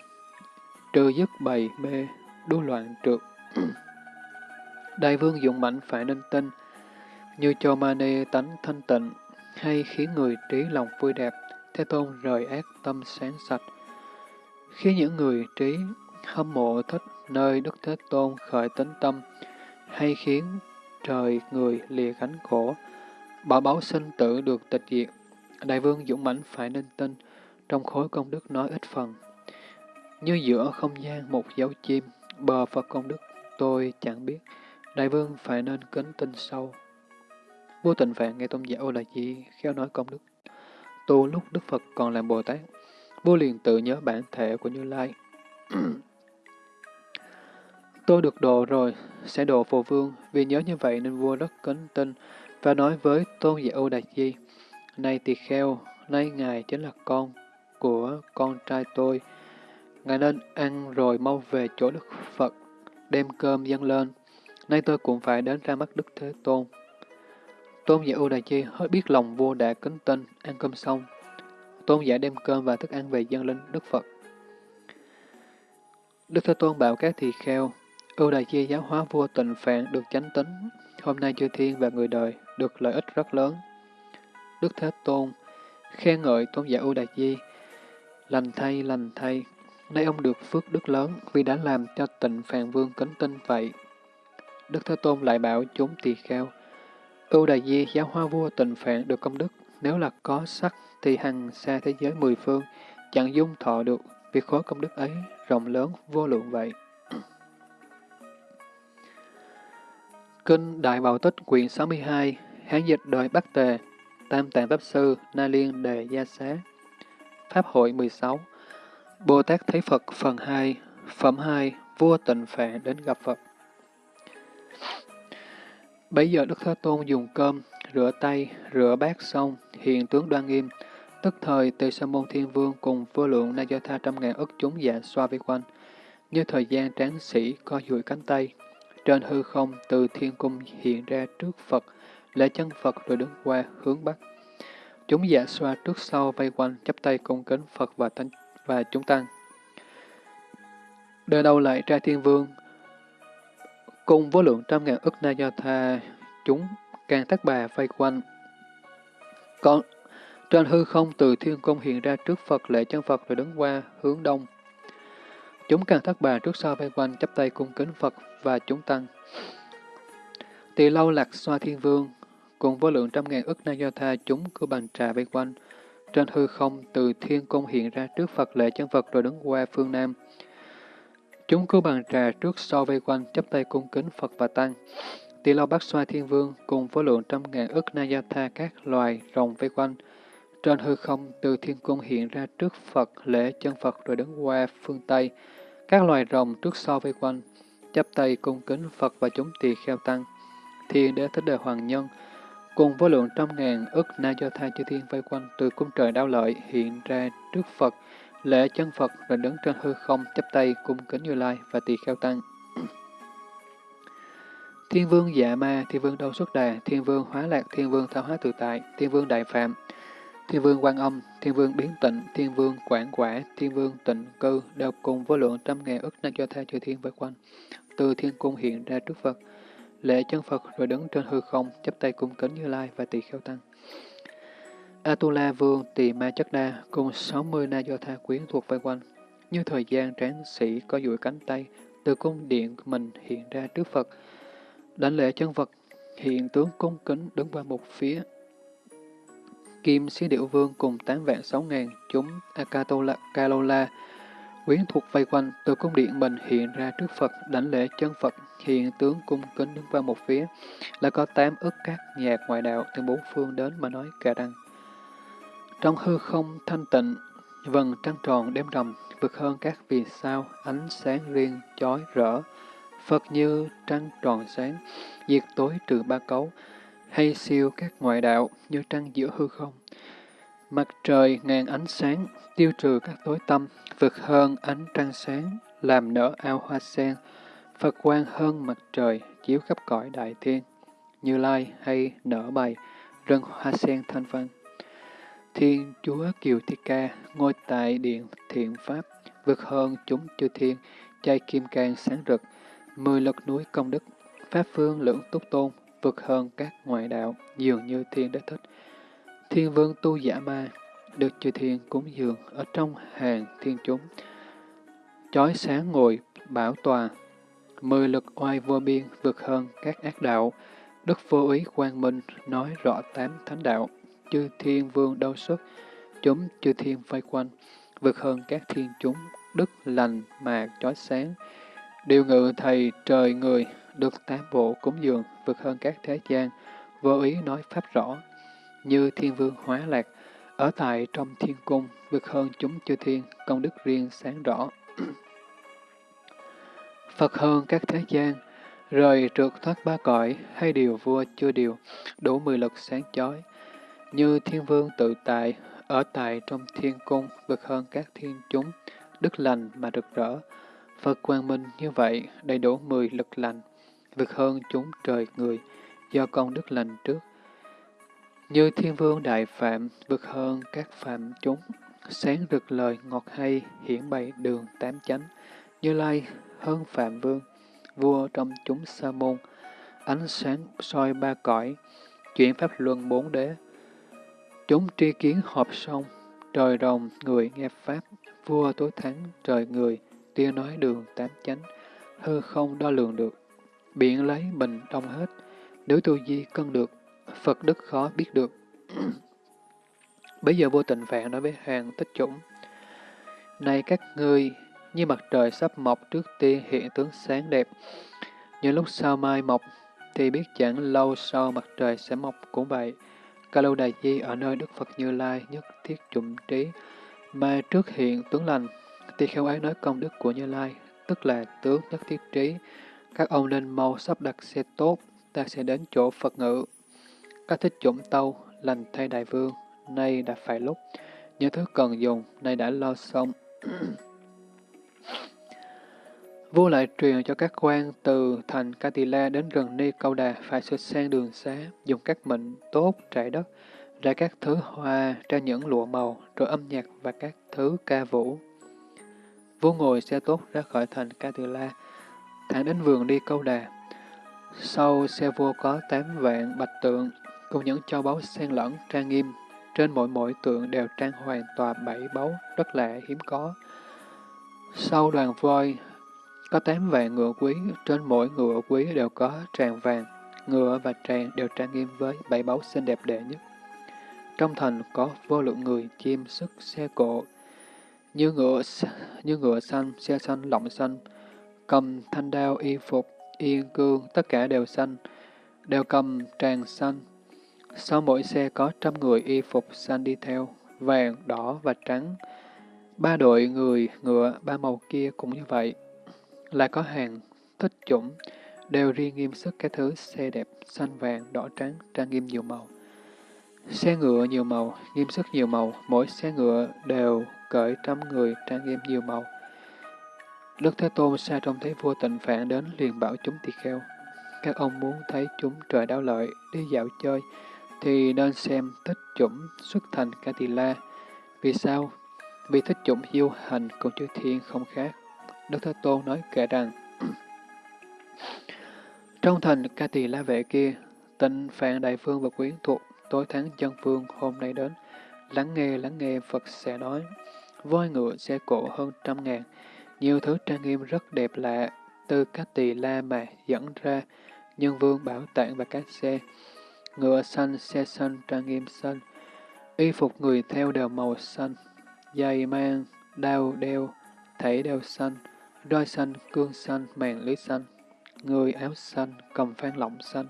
trừ dứt bầy mê, đua loạn trượt. Đại vương dũng mạnh phải nên tin, như cho mani tánh thanh tịnh, hay khiến người trí lòng vui đẹp, Thế Tôn rời ác tâm sáng sạch. Khi những người trí hâm mộ thích nơi Đức Thế Tôn khởi tính tâm, hay khiến trời người lìa gánh khổ, bảo báo sinh tử được tịch diệt. Đại vương dũng mãnh phải nên tin, trong khối công đức nói ít phần. Như giữa không gian một dấu chim, bờ Phật công đức tôi chẳng biết, đại vương phải nên kính tin sâu. Vô tình vạn nghe tôn giả Ô Là Di khéo nói công đức. Tu lúc Đức Phật còn làm Bồ Tát, vua liền tự nhớ bản thể của Như Lai. Tôi được độ rồi, sẽ độ phù vương, vì nhớ như vậy nên vua rất kính tin và nói với tôn giả Âu Đạt Di, Này tỳ kheo, nay ngài chính là con của con trai tôi. Ngài nên ăn rồi mau về chỗ Đức Phật, đem cơm dâng lên. Nay tôi cũng phải đến ra mắt Đức Thế Tôn. Tôn giả Ưu Đà Chi hết biết lòng vua đã kính tin, ăn cơm xong. Tôn giả đem cơm và thức ăn về dâng lên Đức Phật. Đức Thế Tôn bảo các tỳ kheo, Ưu Đà Chi giáo hóa vua tịnh phạn được chánh tính, hôm nay chư thiên và người đời được lợi ích rất lớn. Đức Thế Tôn khen ngợi Tôn giả Ưu Đà Chi, lành thay, lành thay, nay ông được phước đức lớn vì đã làm cho tịnh phạn vương kính tin vậy. Đức Thế Tôn lại bảo chúng tỳ kheo, Ưu Đà Di giáo hoa vua tịnh phạn được công đức, nếu là có sắc thì hằng xa thế giới mười phương, chẳng dung thọ được, vì khối công đức ấy rộng lớn vô lượng vậy. Kinh Đại Bảo Tích quyển 62, Hán dịch đời Bắc Tề, Tam Tạng Pháp Sư, Na Liên Đề Gia Xá, Pháp hội 16, Bồ Tát thấy Phật phần 2, Phẩm 2, Vua Tịnh Phạn đến gặp Phật. Bấy giờ Đức Thế Tôn dùng cơm, rửa tay, rửa bát xong, hiện tướng đoan nghiêm, tức thời tề sa môn thiên vương cùng vô lượng na do tha trăm ngàn ức chúng dạ xoa vi quanh, như thời gian tráng sĩ co duỗi cánh tay. Trên hư không từ thiên cung hiện ra trước Phật, lễ chân Phật rồi đứng qua hướng Bắc. Chúng dạ xoa trước sau vây quanh, chắp tay cung kính Phật và thánh và chúng tăng. Đời đầu lại trai thiên vương, cùng với lượng trăm ngàn ức na do tha chúng càng thác bà vây quanh. Còn trên hư không từ thiên cung hiện ra trước Phật lệ chân Phật rồi đứng qua hướng đông. Chúng càng thác bà trước sau vây quanh chắp tay cung kính Phật và chúng tăng. Tỳ lâu lạc xoa thiên vương, cùng vô lượng trăm ngàn ức na do tha chúng cứ bàn trà vây quanh. Trên hư không từ thiên cung hiện ra trước Phật lệ chân Phật rồi đứng qua phương Nam. Chúng cứ bàn trà trước sau vây quanh, chắp tay cung kính Phật và Tăng. Tỳ lao bát xoa thiên vương cùng với lượng trăm ngàn ức na do tha các loài rồng vây quanh. Trên hư không từ thiên cung hiện ra trước Phật, lễ chân Phật rồi đứng qua phương Tây. Các loài rồng trước sau vây quanh, chắp tay cung kính Phật và chúng tỳ kheo tăng. Thiên đế thích đời hoàng nhân, cùng với lượng trăm ngàn ức na do tha chư thiên vây quanh từ cung trời đao lợi hiện ra trước Phật, lễ chân Phật rồi đứng trên hư không chắp tay cung kính Như Lai và tỳ kheo tăng. Thiên vương dạ ma, thiên vương đâu xuất đà, thiên vương hóa lạc, thiên vương thao hóa tự tại, thiên vương đại phạm, thiên vương quan âm, thiên vương biến tịnh, thiên vương quảng quả, thiên vương tịnh cư đều cùng với lượng trăm ngàn ức na do tha chư thiên vây quanh. Từ thiên cung hiện ra trước Phật, lễ chân Phật rồi đứng trên hư không, chắp tay cung kính Như Lai và tỳ kheo tăng. Atula vương tỳ ma chất đa cùng 60 na do tha quyến thuộc vây quanh. Như thời gian tráng sĩ có duỗi cánh tay, từ cung điện mình hiện ra trước Phật, Đảnh lễ chân phật hiện tướng cung kính đứng qua một phía. Kim xí điệu vương cùng tám vạn sáu ngàn chúng Akatola, Kalola, quyến thuộc vây quanh, từ cung điện mình hiện ra trước Phật, đảnh lễ chân Phật, hiện tướng cung kính đứng vào một phía, là có tám ức các nhạc ngoại đạo từ bốn phương đến mà nói cả đăng. Trong hư không thanh tịnh, vầng trăng tròn đêm rằm, vượt hơn các vì sao, ánh sáng riêng, chói rỡ, Phật như trăng tròn sáng, diệt tối trừ ba cấu, hay siêu các ngoại đạo như trăng giữa hư không. Mặt trời ngàn ánh sáng, tiêu trừ các tối tâm, vượt hơn ánh trăng sáng, làm nở ao hoa sen, Phật quang hơn mặt trời, chiếu khắp cõi đại thiên, như lai hay nở bày, rừng hoa sen thanh văn. Thiên Chúa Kiều Thi Ca, ngôi tại điện thiện Pháp, vượt hơn chúng chư thiên, chay kim cang sáng rực, Mười lực núi công đức, Pháp phương lưỡng túc tôn, vượt hơn các ngoại đạo, dường như thiên đế thích. Thiên vương tu giả ma, được chư thiên cúng dường ở trong hàng thiên chúng. Chói sáng ngồi, bảo tòa, mười lực oai vô biên vượt hơn các ác đạo. Đức vô ý quang minh nói rõ tám thánh đạo, chư thiên vương đâu xuất, chúng chư thiên vây quanh, vượt hơn các thiên chúng, đức lành mà chói sáng, Điều ngự thầy trời người, được tám bộ cúng dường, vượt hơn các thế gian, vô ý nói pháp rõ, như thiên vương hóa lạc, ở tại trong thiên cung, vượt hơn chúng chư thiên, công đức riêng sáng rõ. Phật hơn các thế gian, rời trượt thoát ba cõi, hay điều vua chưa điều, đủ mười lực sáng chói. Như thiên vương tự tại, ở tại trong thiên cung, vượt hơn các thiên chúng, đức lành mà rực rỡ, Phật quang minh như vậy đầy đủ mười lực lành, vượt hơn chúng trời người, do công đức lành trước. Như thiên vương đại phạm, vượt hơn các phạm chúng, sáng rực lời ngọt hay, hiển bày đường tám chánh. Như lai hơn phạm vương, vua trong chúng sa môn, ánh sáng soi ba cõi, chuyển pháp luân bốn đế. Chúng tri kiến họp sông, trời rồng người nghe pháp, vua tối thắng trời người, tia nói đường tám chánh, hư không đo lường được, biển lấy bình đông hết, nếu tu di cân được, Phật đức khó biết được. Bây giờ vô tình phạn nói với hoàng tích chủng, Này các ngươi, như mặt trời sắp mọc trước tiên hiện tướng sáng đẹp, nhưng lúc sau mai mọc, thì biết chẳng lâu sau mặt trời sẽ mọc cũng vậy. Ca lâu đài di ở nơi Đức Phật Như Lai nhất thiết chủng trí, mà trước hiện tướng lành, thì khéo ấy nói công đức của Như Lai, tức là tướng nhất thiết trí. Các ông nên mau sắp đặt xe tốt, ta sẽ đến chỗ Phật ngự. Các thích chủng tâu, lành thay đại vương, nay đã phải lúc. Những thứ cần dùng, nay đã lo xong. Vua lại truyền cho các quan từ thành Katila đến gần Ni Câu Đà phải sửa sang đường xá, dùng các mệnh tốt trải đất, ra các thứ hoa, ra những lụa màu, rồi âm nhạc và các thứ ca vũ. Vua ngồi xe tốt ra khỏi thành Katila, thẳng đến vườn đi câu đà. Sau xe vua có tám vạn bạch tượng, cùng những châu báu xen lẫn trang nghiêm. Trên mỗi mỗi tượng đều trang hoàn tòa bảy báu, rất lạ hiếm có. Sau đoàn voi, có tám vạn ngựa quý, trên mỗi ngựa quý đều có tràng vàng, ngựa và tràng đều trang nghiêm với bảy báu xinh đẹp đệ nhất. Trong thành có vô lượng người, chim, sức, xe cộ, như ngựa, như ngựa xanh, xe xanh, lọng xanh, cầm thanh đao, y phục, yên cương, tất cả đều xanh, đều cầm tràng xanh. Sau mỗi xe có trăm người y phục xanh đi theo, vàng, đỏ và trắng. Ba đội người, ngựa, ba màu kia cũng như vậy. Lại có hàng thích chủng, đều riêng nghiêm sức các thứ xe đẹp, xanh vàng, đỏ trắng, trang nghiêm nhiều màu. Xe ngựa nhiều màu, nghiêm sức nhiều màu, mỗi xe ngựa đều cởi trăm người trang nghiêm nhiều màu. Đức Thế Tôn xa trông thấy vua tịnh phạn đến liền bảo chúng tỳ kheo. Các ông muốn thấy chúng trời đau lợi, đi dạo chơi, thì nên xem thích chủng xuất thành Katila. la. Vì sao? Vì thích chủng diêu hành cùng chư thiên không khác. Đức Thế Tôn nói kể rằng, Trong thành ca tỳ la vệ kia, tịnh phạn đại phương và quyến thuộc tối tháng chân phương hôm nay đến, lắng nghe lắng nghe Phật sẽ nói, voi ngựa xe cộ hơn trăm ngàn, nhiều thứ trang nghiêm rất đẹp lạ, từ các tỳ la mà dẫn ra, nhân vương bảo tạng và các xe, ngựa xanh, xe xanh, trang nghiêm xanh, y phục người theo đều màu xanh, giày mang, đao đeo, thảy đều xanh, roi xanh, cương xanh, màn lưới xanh, người áo xanh, cầm phan lọng xanh,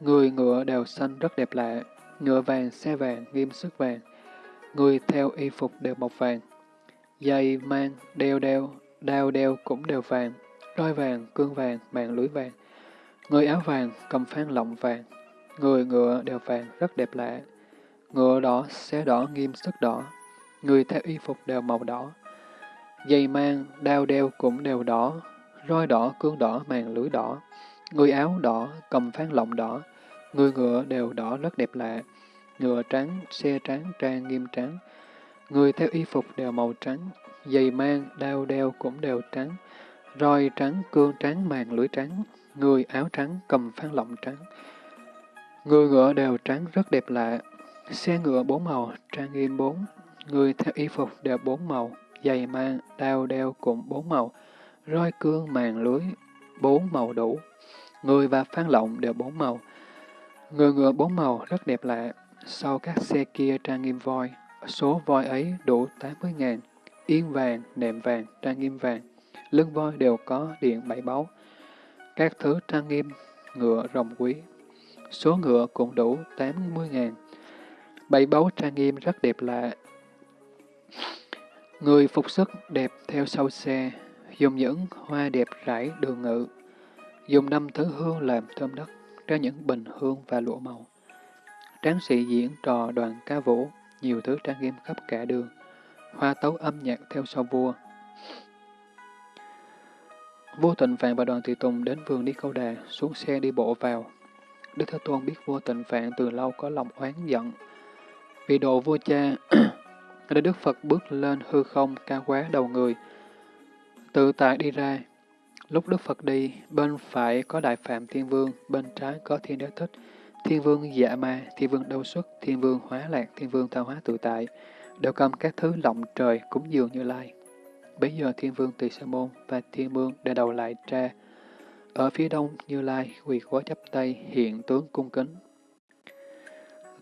người ngựa đều xanh rất đẹp lạ, ngựa vàng, xe vàng, nghiêm sức vàng, người theo y phục đều màu vàng, giày mang, đeo đeo, đao đeo cũng đều vàng, roi vàng, cương vàng, mạng lưới vàng. Người áo vàng, cầm phan lọng vàng, người ngựa đều vàng, rất đẹp lạ. Ngựa đỏ, xé đỏ, nghiêm sức đỏ, người theo y phục đều màu đỏ. Giày mang, đao đeo cũng đều đỏ, roi đỏ, cương đỏ, màn lưới đỏ. Người áo đỏ, cầm phán lọng đỏ, người ngựa đều đỏ rất đẹp lạ. Ngựa trắng, xe trắng, trang nghiêm trắng. Người theo y phục đều màu trắng, giày mang, đao đeo cũng đều trắng, roi trắng, cương trắng, màn lưới trắng, người áo trắng, cầm phán lọng trắng. Người ngựa đều trắng rất đẹp lạ, xe ngựa bốn màu, trang nghiêm bốn, người theo y phục đều bốn màu, giày mang, đao đeo cũng bốn màu, roi cương, màn lưới, bốn màu đủ. Người và phan lộng đều bốn màu. Người ngựa bốn màu rất đẹp lạ, sau các xe kia trang nghiêm voi, số voi ấy đủ 80 ngàn yên vàng, nệm vàng, trang nghiêm vàng, lưng voi đều có điện bảy báu. Các thứ trang nghiêm, ngựa rồng quý. Số ngựa cũng đủ 80 ngàn. Bảy báu trang nghiêm rất đẹp lạ. Người phục sức đẹp theo sau xe, dùng những hoa đẹp rải đường ngự, dùng năm thứ hương làm thơm đất, ra những bình hương và lụa màu. Tráng sĩ diễn trò đoàn ca vũ, nhiều thứ trang nghiêm khắp cả đường hoa tấu âm nhạc theo sau vua. Vua Tịnh Phạn và đoàn tùy tùng đến vườn đi câu đà, xuống xe đi bộ vào. Đức Thế Tôn biết vua Tịnh Phạn từ lâu có lòng oán giận. Vì độ vua cha, để Đức Phật bước lên hư không cao quá đầu người, tự tại đi ra. Lúc Đức Phật đi, bên phải có Đại Phạm Thiên Vương, bên trái có Thiên Đế Thích, Thiên Vương Dạ Ma, Thiên Vương Đâu Xuất, Thiên Vương Hóa Lạc, Thiên Vương thao Hóa Tự Tại, đều cầm các thứ lộng trời cúng dường Như Lai. Bây giờ Thiên Vương Tỳ Sa Môn và Thiên Vương đã đầu lại tra. Ở phía đông Như Lai quỳ gối chắp tay hiện tướng cung kính.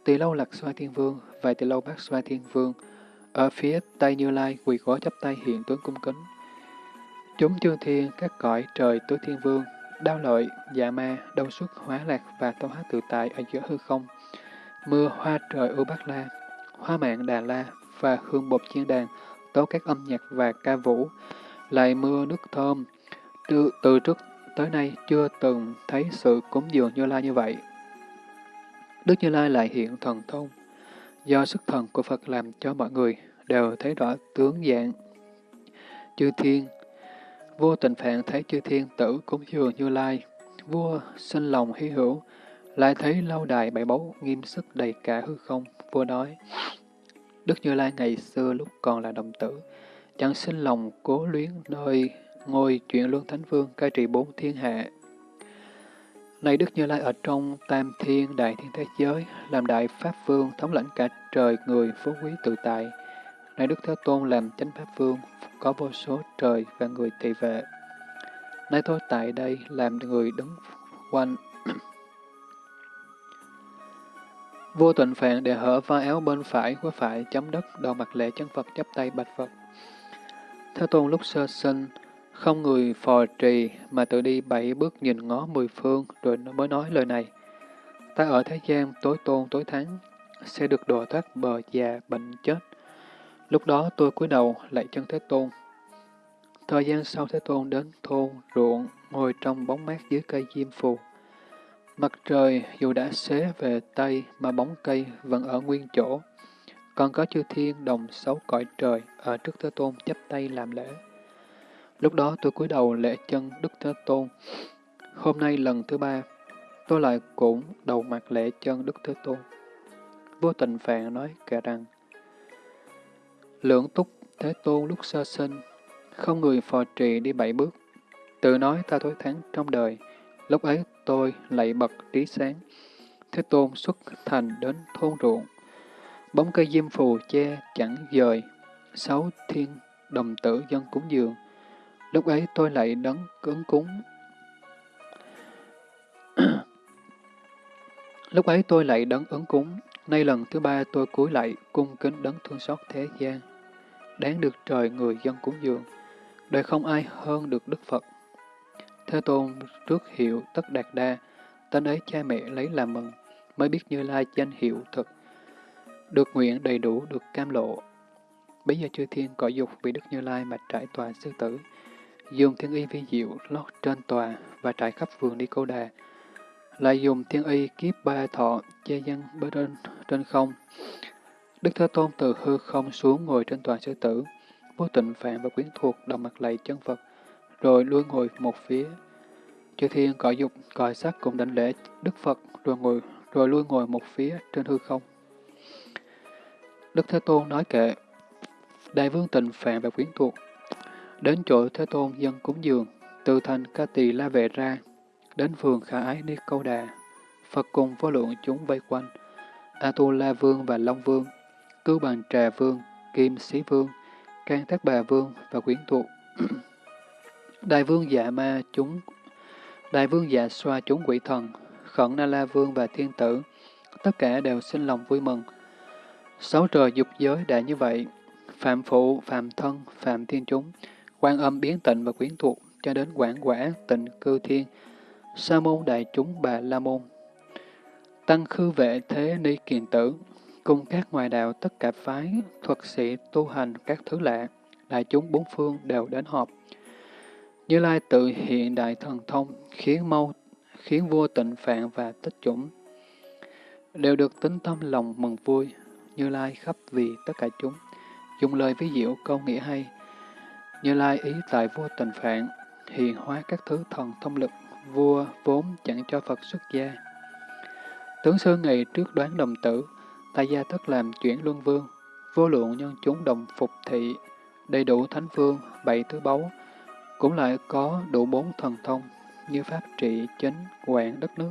Tỳ lâu lạc xoa Thiên Vương và tỳ lâu bác xoa Thiên Vương ở phía tây Như Lai quỳ gối chắp tay hiện tướng cung kính. Chúng chư thiên các cõi trời tứ thiên vương, đao lợi, dạ ma, đâu xuất, hóa lạc và tâu hát tự tại ở giữa hư không. Mưa hoa trời ưu bát la, hoa mạng đà la và hương bột chiên đàn, tố các âm nhạc và ca vũ, lại mưa nước thơm. Từ, từ trước tới nay chưa từng thấy sự cúng dường Như Lai như vậy. Đức Như Lai lại hiện thần thông, do sức thần của Phật làm cho mọi người đều thấy rõ tướng dạng. Chư thiên, vua tình phạn thấy chư thiên tử cúng dường Như Lai, vua sinh lòng hy hữu, lại thấy lâu đài bảy báu nghiêm sức đầy cả hư không, vua nói, Đức Như Lai ngày xưa lúc còn là đồng tử, chẳng sinh lòng cố luyến nơi ngôi chuyện luân thánh vương cai trị bốn thiên hạ. Này Đức Như Lai ở trong tam thiên đại thiên thế giới, làm đại pháp vương, thống lãnh cả trời người, phú quý tự tại. Này Đức Thế Tôn làm chánh pháp vương, có vô số trời và người tỳ vệ. Nay tôi tại đây làm người đứng quanh. Vô tịnh phạn để hở vai áo bên phải của phải chấm đất, đầu mặt lệ chân Phật chắp tay bạch Phật. Thế Tôn lúc sơ sinh, không người phò trì mà tự đi bảy bước nhìn ngó mười phương rồi mới nói lời này. Ta ở thế gian tối tôn tối thắng, sẽ được độ thoát bờ già bệnh chết. Lúc đó tôi cúi đầu lại chân Thế Tôn. Thời gian sau Thế Tôn đến thôn, ruộng, ngồi trong bóng mát dưới cây diêm phù. Mặt trời dù đã xế về Tây mà bóng cây vẫn ở nguyên chỗ. Còn có chư thiên đồng xấu cõi trời ở trước Thế Tôn chấp tay làm lễ. Lúc đó tôi cúi đầu lễ chân Đức Thế Tôn. Hôm nay lần thứ ba, tôi lại cũng đầu mặt lễ chân Đức Thế Tôn. Vô tình phạn nói kể rằng, Lưỡng túc Thế Tôn lúc sơ sinh, không người phò trì đi bảy bước, tự nói ta thối thắng trong đời, lúc ấy tôi lạy bật trí sáng. Thế Tôn xuất thành đến thôn ruộng, bóng cây diêm phù che chẳng dời, sáu thiên đồng tử dân cúng dường, Lúc ấy tôi lại đấng cứng cúng. Lúc ấy tôi lại đấng ứng cúng. Nay lần thứ ba tôi cúi lại cung kính đấng thương xót thế gian. Đáng được trời người dân cúng dường. Đời không ai hơn được Đức Phật. Thế Tôn trước hiệu tất đạt đa, tên ấy cha mẹ lấy làm mừng, mới biết Như Lai danh hiệu thật. Được nguyện đầy đủ được cam lộ. Bây giờ chư thiên cõi dục vì Đức Như Lai mà trải tòa sư tử, dùng thiên y vi diệu lót trên tòa và trải khắp vườn đi câu đà, lại dùng thiên y kiếp ba thọ che dân bên trên, trên không. Đức Thế Tôn từ hư không xuống ngồi trên tòa sư tử, vô tịnh phạm và quyến thuộc đồng mặt lạy chân Phật, rồi lui ngồi một phía. Chư thiên cõi dục, cõi sắc cùng đảnh lễ Đức Phật, rồi ngồi rồi lui ngồi một phía trên hư không. Đức Thế Tôn nói kệ, Đại vương tịnh phạm và quyến thuộc, Đến chỗ Thế Tôn dân cúng dường, từ thành ca tỳ la vệ ra, đến vườn khả ái ni câu đà. Phật cùng vô lượng chúng vây quanh, A-tu-la vương và Long vương, cư bằng trà vương, kim sĩ vương, can thác bà vương và quyến thuộc. Đại vương dạ ma chúng, đại vương dạ xoa chúng quỷ thần, khẩn na la vương và thiên tử, tất cả đều sinh lòng vui mừng. Sáu trời dục giới đã như vậy, phạm phụ, phạm thân, phạm thiên chúng, quan âm biến tịnh và quyến thuộc cho đến quảng quả tịnh cư thiên, sa môn đại chúng bà la môn. Tăng khư vệ thế ni kiền tử, cùng các ngoại đạo tất cả phái, thuật sĩ tu hành các thứ lạ, đại chúng bốn phương đều đến họp. Như Lai tự hiện đại thần thông, khiến mau, khiến vua tịnh phạn và tích chủng, đều được tính tâm lòng mừng vui, Như Lai khắp vì tất cả chúng, dùng lời ví diệu câu nghĩa hay, như Lai ý tại vua tình phạn, hiền hóa các thứ thần thông lực, vua vốn chẳng cho Phật xuất gia. Tướng sư ngày trước đoán đồng tử, tại gia tất làm chuyển luân vương, vô lượng nhân chúng đồng phục thị, đầy đủ thánh vương, bảy thứ báu, cũng lại có đủ bốn thần thông, như pháp trị, chánh, quản đất nước,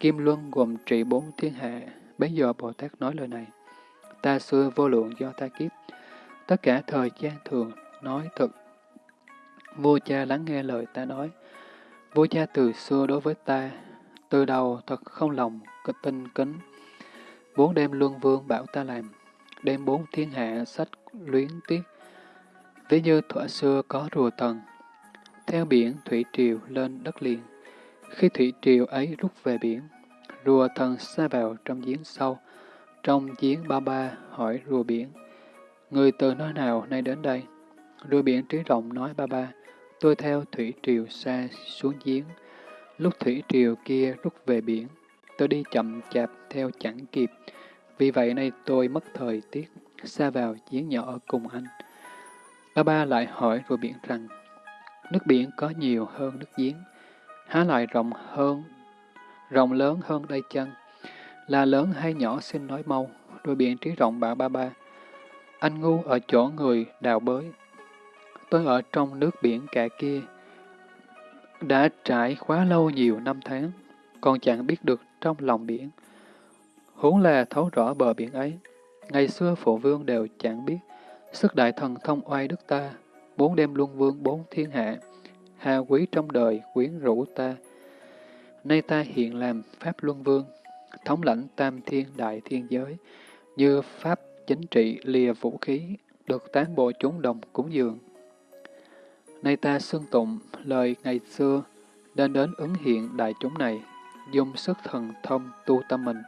kim luân gồm trị bốn thiên hạ. Bấy giờ Bồ Tát nói lời này, ta xưa vô lượng do ta kiếp, tất cả thời gian thường nói thật. Vua cha lắng nghe lời ta nói. Vua cha từ xưa đối với ta, từ đầu thật không lòng, tinh kính. Bốn đêm luân vương bảo ta làm, đêm bốn thiên hạ sách luyến tiếc. Ví như thuở xưa có rùa tần, theo biển thủy triều lên đất liền. Khi thủy triều ấy rút về biển, rùa thần xa vào trong giếng sâu. Trong giếng ba ba hỏi rùa biển, người từ nơi nào nay đến đây? Rùa biển trí rộng nói ba ba, tôi theo thủy triều xa xuống giếng. Lúc thủy triều kia rút về biển, tôi đi chậm chạp theo chẳng kịp. Vì vậy nay tôi mất thời tiết, xa vào giếng nhỏ cùng anh. Ba ba lại hỏi rùa biển rằng, nước biển có nhiều hơn nước giếng, há lại rộng hơn, rộng lớn hơn đây chân, là lớn hay nhỏ xin nói mau, rùa biển trí rộng bảo ba ba, anh ngu ở chỗ người đào bới, Tôi ở trong nước biển cả kia, đã trải quá lâu nhiều năm tháng. còn chẳng biết được trong lòng biển. Huống là thấu rõ bờ biển ấy. Ngày xưa phụ vương đều chẳng biết, sức đại thần thông oai đức ta, muốn đem luân vương bốn thiên hạ, hà quý trong đời quyến rũ ta. Nay ta hiện làm Pháp Luân Vương, thống lãnh tam thiên đại thiên giới, như Pháp chính trị lìa vũ khí, được tán bộ chúng đồng cúng dường. Nay ta xưng tụng lời ngày xưa, nên đến ứng hiện đại chúng này, dùng sức thần thông tu tâm mình,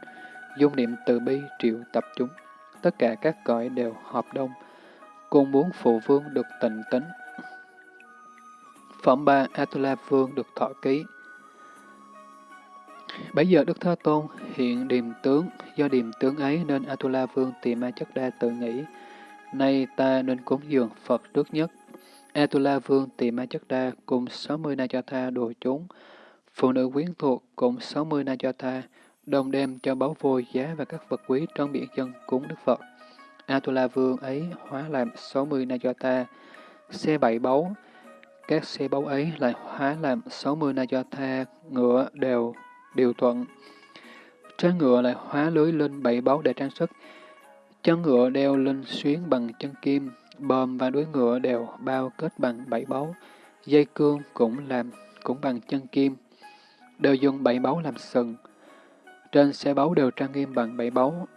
dung niệm từ bi triệu tập chúng. Tất cả các cõi đều hợp đông, cùng muốn phụ vương được tịnh tính. Phẩm ba Atula Vương được thọ ký. Bây giờ Đức Thế Tôn hiện điềm tướng, do điềm tướng ấy nên Atula Vương tìm Ma Chất Đa tự nghĩ, nay ta nên cúng dường Phật trước nhất. Atula Vương tìm Ma Chất Đa cùng 60 Na Cho Tha đồ chúng, phụ nữ quyến thuộc cùng 60 Na Cho Tha, đồng đem cho báu vôi giá và các vật quý trong biển dân cúng Đức Phật. Atula Vương ấy hóa làm 60 Na Cho Tha, xe bảy báu, các xe báu ấy lại hóa làm 60 Na Cho Tha, ngựa đều điều thuận. Trên ngựa lại hóa lưới lên bảy báu để trang sức. Chân ngựa đeo lên xuyến bằng chân kim, bờm và đuôi ngựa đều bao kết bằng bảy báu. Dây cương cũng làm cũng bằng chân kim, đều dùng bảy báu làm sừng. Trên xe báu đều trang nghiêm bằng bảy báu.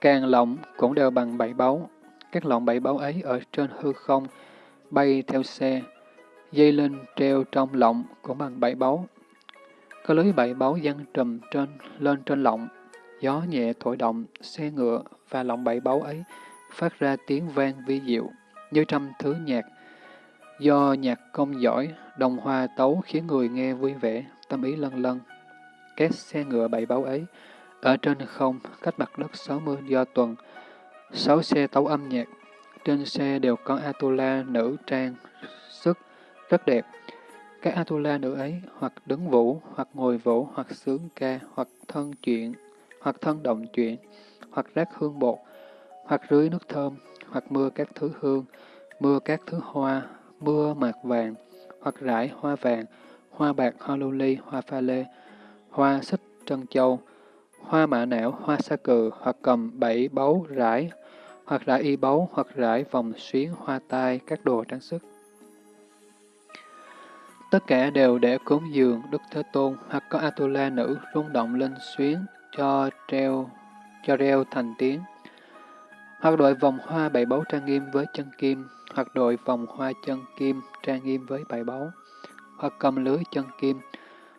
Càng lọng cũng đều bằng bảy báu. Các lọng bảy báu ấy ở trên hư không, bay theo xe. Dây lên treo trong lọng cũng bằng bảy báu. Có lưới bảy báu dăng trùm trên lên trên lọng, gió nhẹ thổi động, xe ngựa và lọng bảy báu ấy phát ra tiếng vang vi diệu, như trăm thứ nhạc. Do nhạc công giỏi, đồng hoa tấu khiến người nghe vui vẻ, tâm ý lân lân. Các xe ngựa bảy báo ấy, ở trên không, cách mặt đất 60 do tuần, sáu xe tấu âm nhạc. Trên xe đều có Atula nữ trang, sức, rất đẹp. Các Atula nữ ấy hoặc đứng vũ, hoặc ngồi vũ, hoặc sướng ca, hoặc thân chuyện, hoặc thân động chuyện, hoặc rác hương bột, hoặc rưới nước thơm, hoặc mưa các thứ hương, mưa các thứ hoa, mưa mạc vàng, hoặc rải hoa vàng, hoa bạc, hoa lưu ly, hoa pha lê, hoa xích trân châu, hoa mạ não, hoa sa cừ, hoặc cầm bảy báu rải, hoặc rải y báu, hoặc rải vòng xuyến, hoa tai, các đồ trang sức. Tất cả đều để cúng dường Đức Thế Tôn, hoặc có Atula nữ rung động lên xuyến cho treo, cho reo thành tiếng. Hoặc đội vòng hoa bảy báu trang nghiêm với chân kim, hoặc đội vòng hoa chân kim trang nghiêm với bảy báu, hoặc cầm lưới chân kim,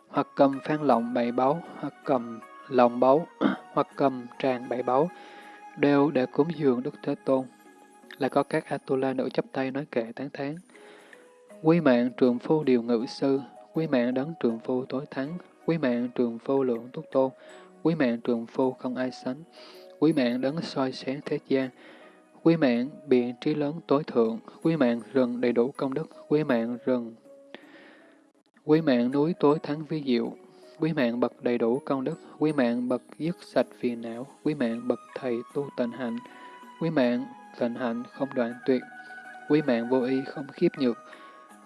hoặc cầm phan lọng bảy báu, hoặc cầm lòng báu, hoặc cầm tràng bảy báu, đều để cúng dường Đức Thế Tôn. Lại có các Atula nữ chấp tay nói kệ tán thán. Quý mạng trường phu điều ngự sư, quý mạng đấng trường phu tối thắng, quý mạng trường phu lượng túc tôn, quý mạng trường phu không ai sánh, quý mạng đấng soi sáng thế gian, quý mạng biện trí lớn tối thượng, quý mạng rừng đầy đủ công đức, quý mạng rừng, quý mạng núi tối thắng vi diệu, quý mạng bậc đầy đủ công đức, quý mạng bậc dứt sạch phiền não, quý mạng bậc thầy tu tịnh hạnh, quý mạng tịnh hạnh không đoạn tuyệt, quý mạng vô y không khiếp nhược,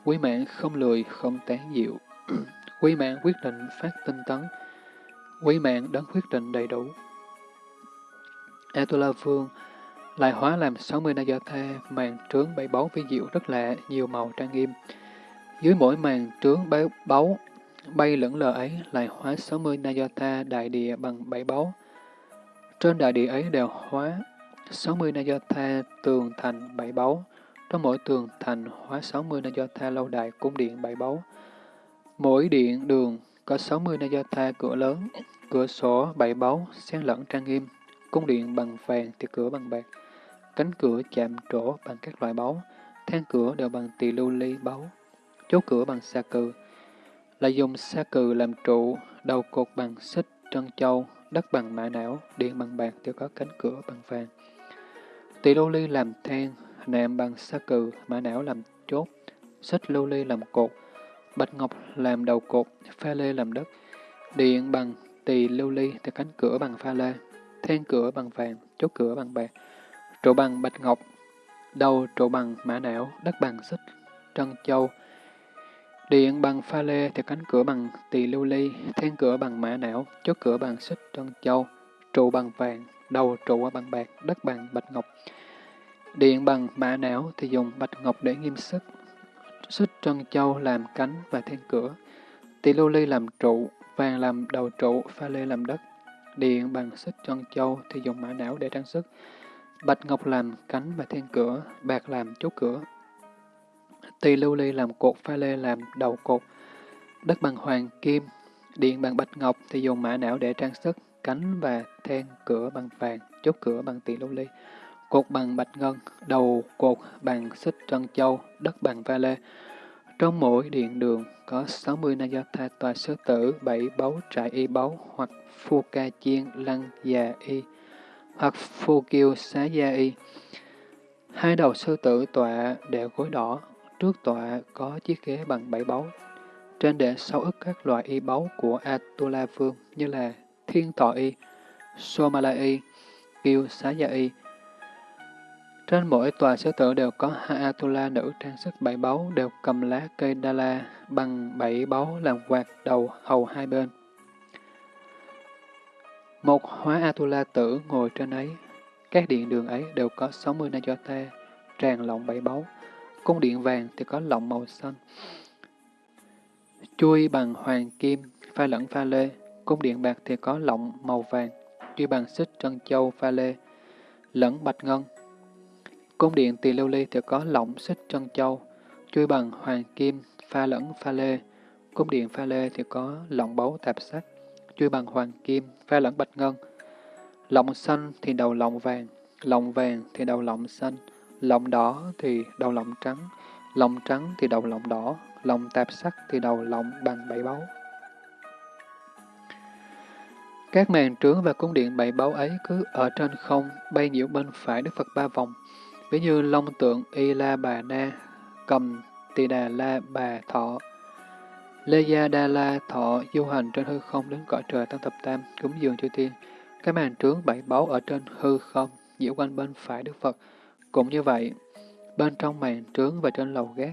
Quý mạng không lười, không tán diệu. Quý mạng quyết định phát tinh tấn. Quý mạng đấng quyết định đầy đủ. Atula Vương lại hóa làm 60 na màn trướng bảy báu vi diệu rất lạ, nhiều màu trang nghiêm. Dưới mỗi màn trướng bảy báu, bay lẫn lờ ấy lại hóa 60 na đại địa bằng bảy báu. Trên đại địa ấy đều hóa 60 na tường thành bảy báu. Trong mỗi tường thành hóa 60 na lâu đài cung điện bảy báu. Mỗi điện đường có 60 na cửa lớn, cửa sổ bảy báu, xen lẫn trang nghiêm, cung điện bằng vàng thì cửa bằng bạc, cánh cửa chạm trổ bằng các loại báu, thang cửa đều bằng tỳ lưu ly báu, chốt cửa bằng sa cừ, lại dùng sa cừ làm trụ, đầu cột bằng xích trân châu, đất bằng mã não, điện bằng bạc đều có cánh cửa bằng vàng. Tỳ lưu ly làm than, nạm bằng sa cừ, mã não làm chốt, xích lưu ly làm cột, bạch ngọc làm đầu cột, pha lê làm đất, điện bằng tỳ lưu ly thì cánh cửa bằng pha lê, then cửa bằng vàng, chốt cửa bằng bạc, trụ bằng bạch ngọc, đầu trụ bằng mã não, đất bằng xích, trân châu, Điện bằng pha lê thì cánh cửa bằng tỳ lưu ly, then cửa bằng mã não, chốt cửa bằng xích trân châu, trụ bằng vàng, đầu trụ bằng bạc, đất bằng bạch ngọc. Điện bằng mã não thì dùng bạch ngọc để nghiêm sức, xích trân châu làm cánh và then cửa, tỳ lưu ly làm trụ, vàng làm đầu trụ, pha lê làm đất. Điện bằng xích trân châu thì dùng mã não để trang sức, bạch ngọc làm cánh và thiên cửa, bạc làm chốt cửa, Tỳ lưu ly làm cột, pha lê làm đầu cột, đất bằng hoàng kim, điện bằng bạch ngọc thì dùng mã não để trang sức, cánh và then cửa bằng vàng, chốt cửa bằng tỳ lưu ly, cột bằng bạch ngân, đầu cột bằng xích trân châu, đất bằng pha lê. Trong mỗi điện đường có 60 Nayata tòa sư tử, bảy báu trại y báu hoặc phu ca chiên lăng già y hoặc phu kiêu xá gia y. Hai đầu sư tử tọa đều gối đỏ, Trước tọa có chiếc ghế bằng bảy báu. Trên để sáu ức các loại y báu của Atula Vương như là Thiên Thọ Y, Somala Y, Kiêu Xá Gia Y. Trên mỗi tòa sư tử đều có hai Atula nữ trang sức bảy báu đều cầm lá cây Đa la bằng bảy báu làm quạt đầu hầu hai bên. Một hóa Atula tử ngồi trên ấy. Các điện đường ấy đều có 60 Najota, tràn lọng bảy báu. Cung điện vàng thì có lọng màu xanh. Chui bằng hoàng kim, pha lẫn pha lê. Cung điện bạc thì có lọng màu vàng, chui bằng xích trân châu pha lê, lẫn bạch ngân. Cung điện tỳ lưu ly thì có lỏng xích trân châu, chui bằng hoàng kim, pha lẫn pha lê. Cung điện pha lê thì có lỏng báu tạp sắc, chui bằng hoàng kim, pha lẫn bạch ngân. Lọng xanh thì đầu lọng vàng, lọng vàng thì đầu lọng xanh. Lọng đỏ thì đầu lọng trắng, lọng trắng thì đầu lọng đỏ, lọng tạp sắc thì đầu lọng bằng bảy báu. Các màn trướng và cung điện bảy báu ấy cứ ở trên không, bay nhiễu bên phải Đức Phật ba vòng, ví như long tượng Y La Bà Na, cầm Tỳ Đà La Bà Thọ, Lê Gia Đa La Thọ du hành trên hư không đến cõi trời Tăng Thập Tam, cúng dường chư thiên. Các màn trướng bảy báu ở trên hư không, diễu quanh bên phải Đức Phật, cũng như vậy, bên trong màn trướng và trên lầu gác,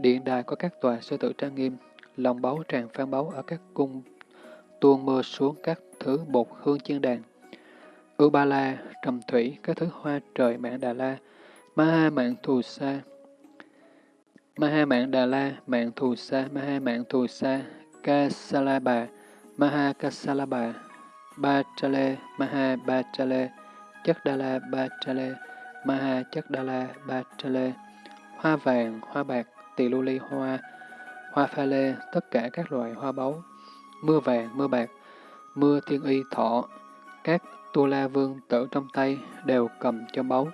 điện đài có các tòa sư tử trang nghiêm, lòng báu tràn phan báu ở các cung, tuôn mưa xuống các thứ bột hương chiên đàn. Ưu Ba La, Trầm Thủy, các thứ hoa trời mạng Đà La, Ma mạng Thù Sa, Ma mạng Đà La, mạng Thù Sa, Ma mạng Thù Sa, Kasalaba, Maha Kasalaba, Ba Chale, Maha Ba Chale, Chất Đà La Ba Chale, Maha Chất đà La Ba Lê, hoa vàng, hoa bạc, tỳ lưu ly hoa, hoa pha lê, tất cả các loại hoa báu, mưa vàng, mưa bạc, mưa thiên y thọ, các tu la vương tử trong tay đều cầm cho báu.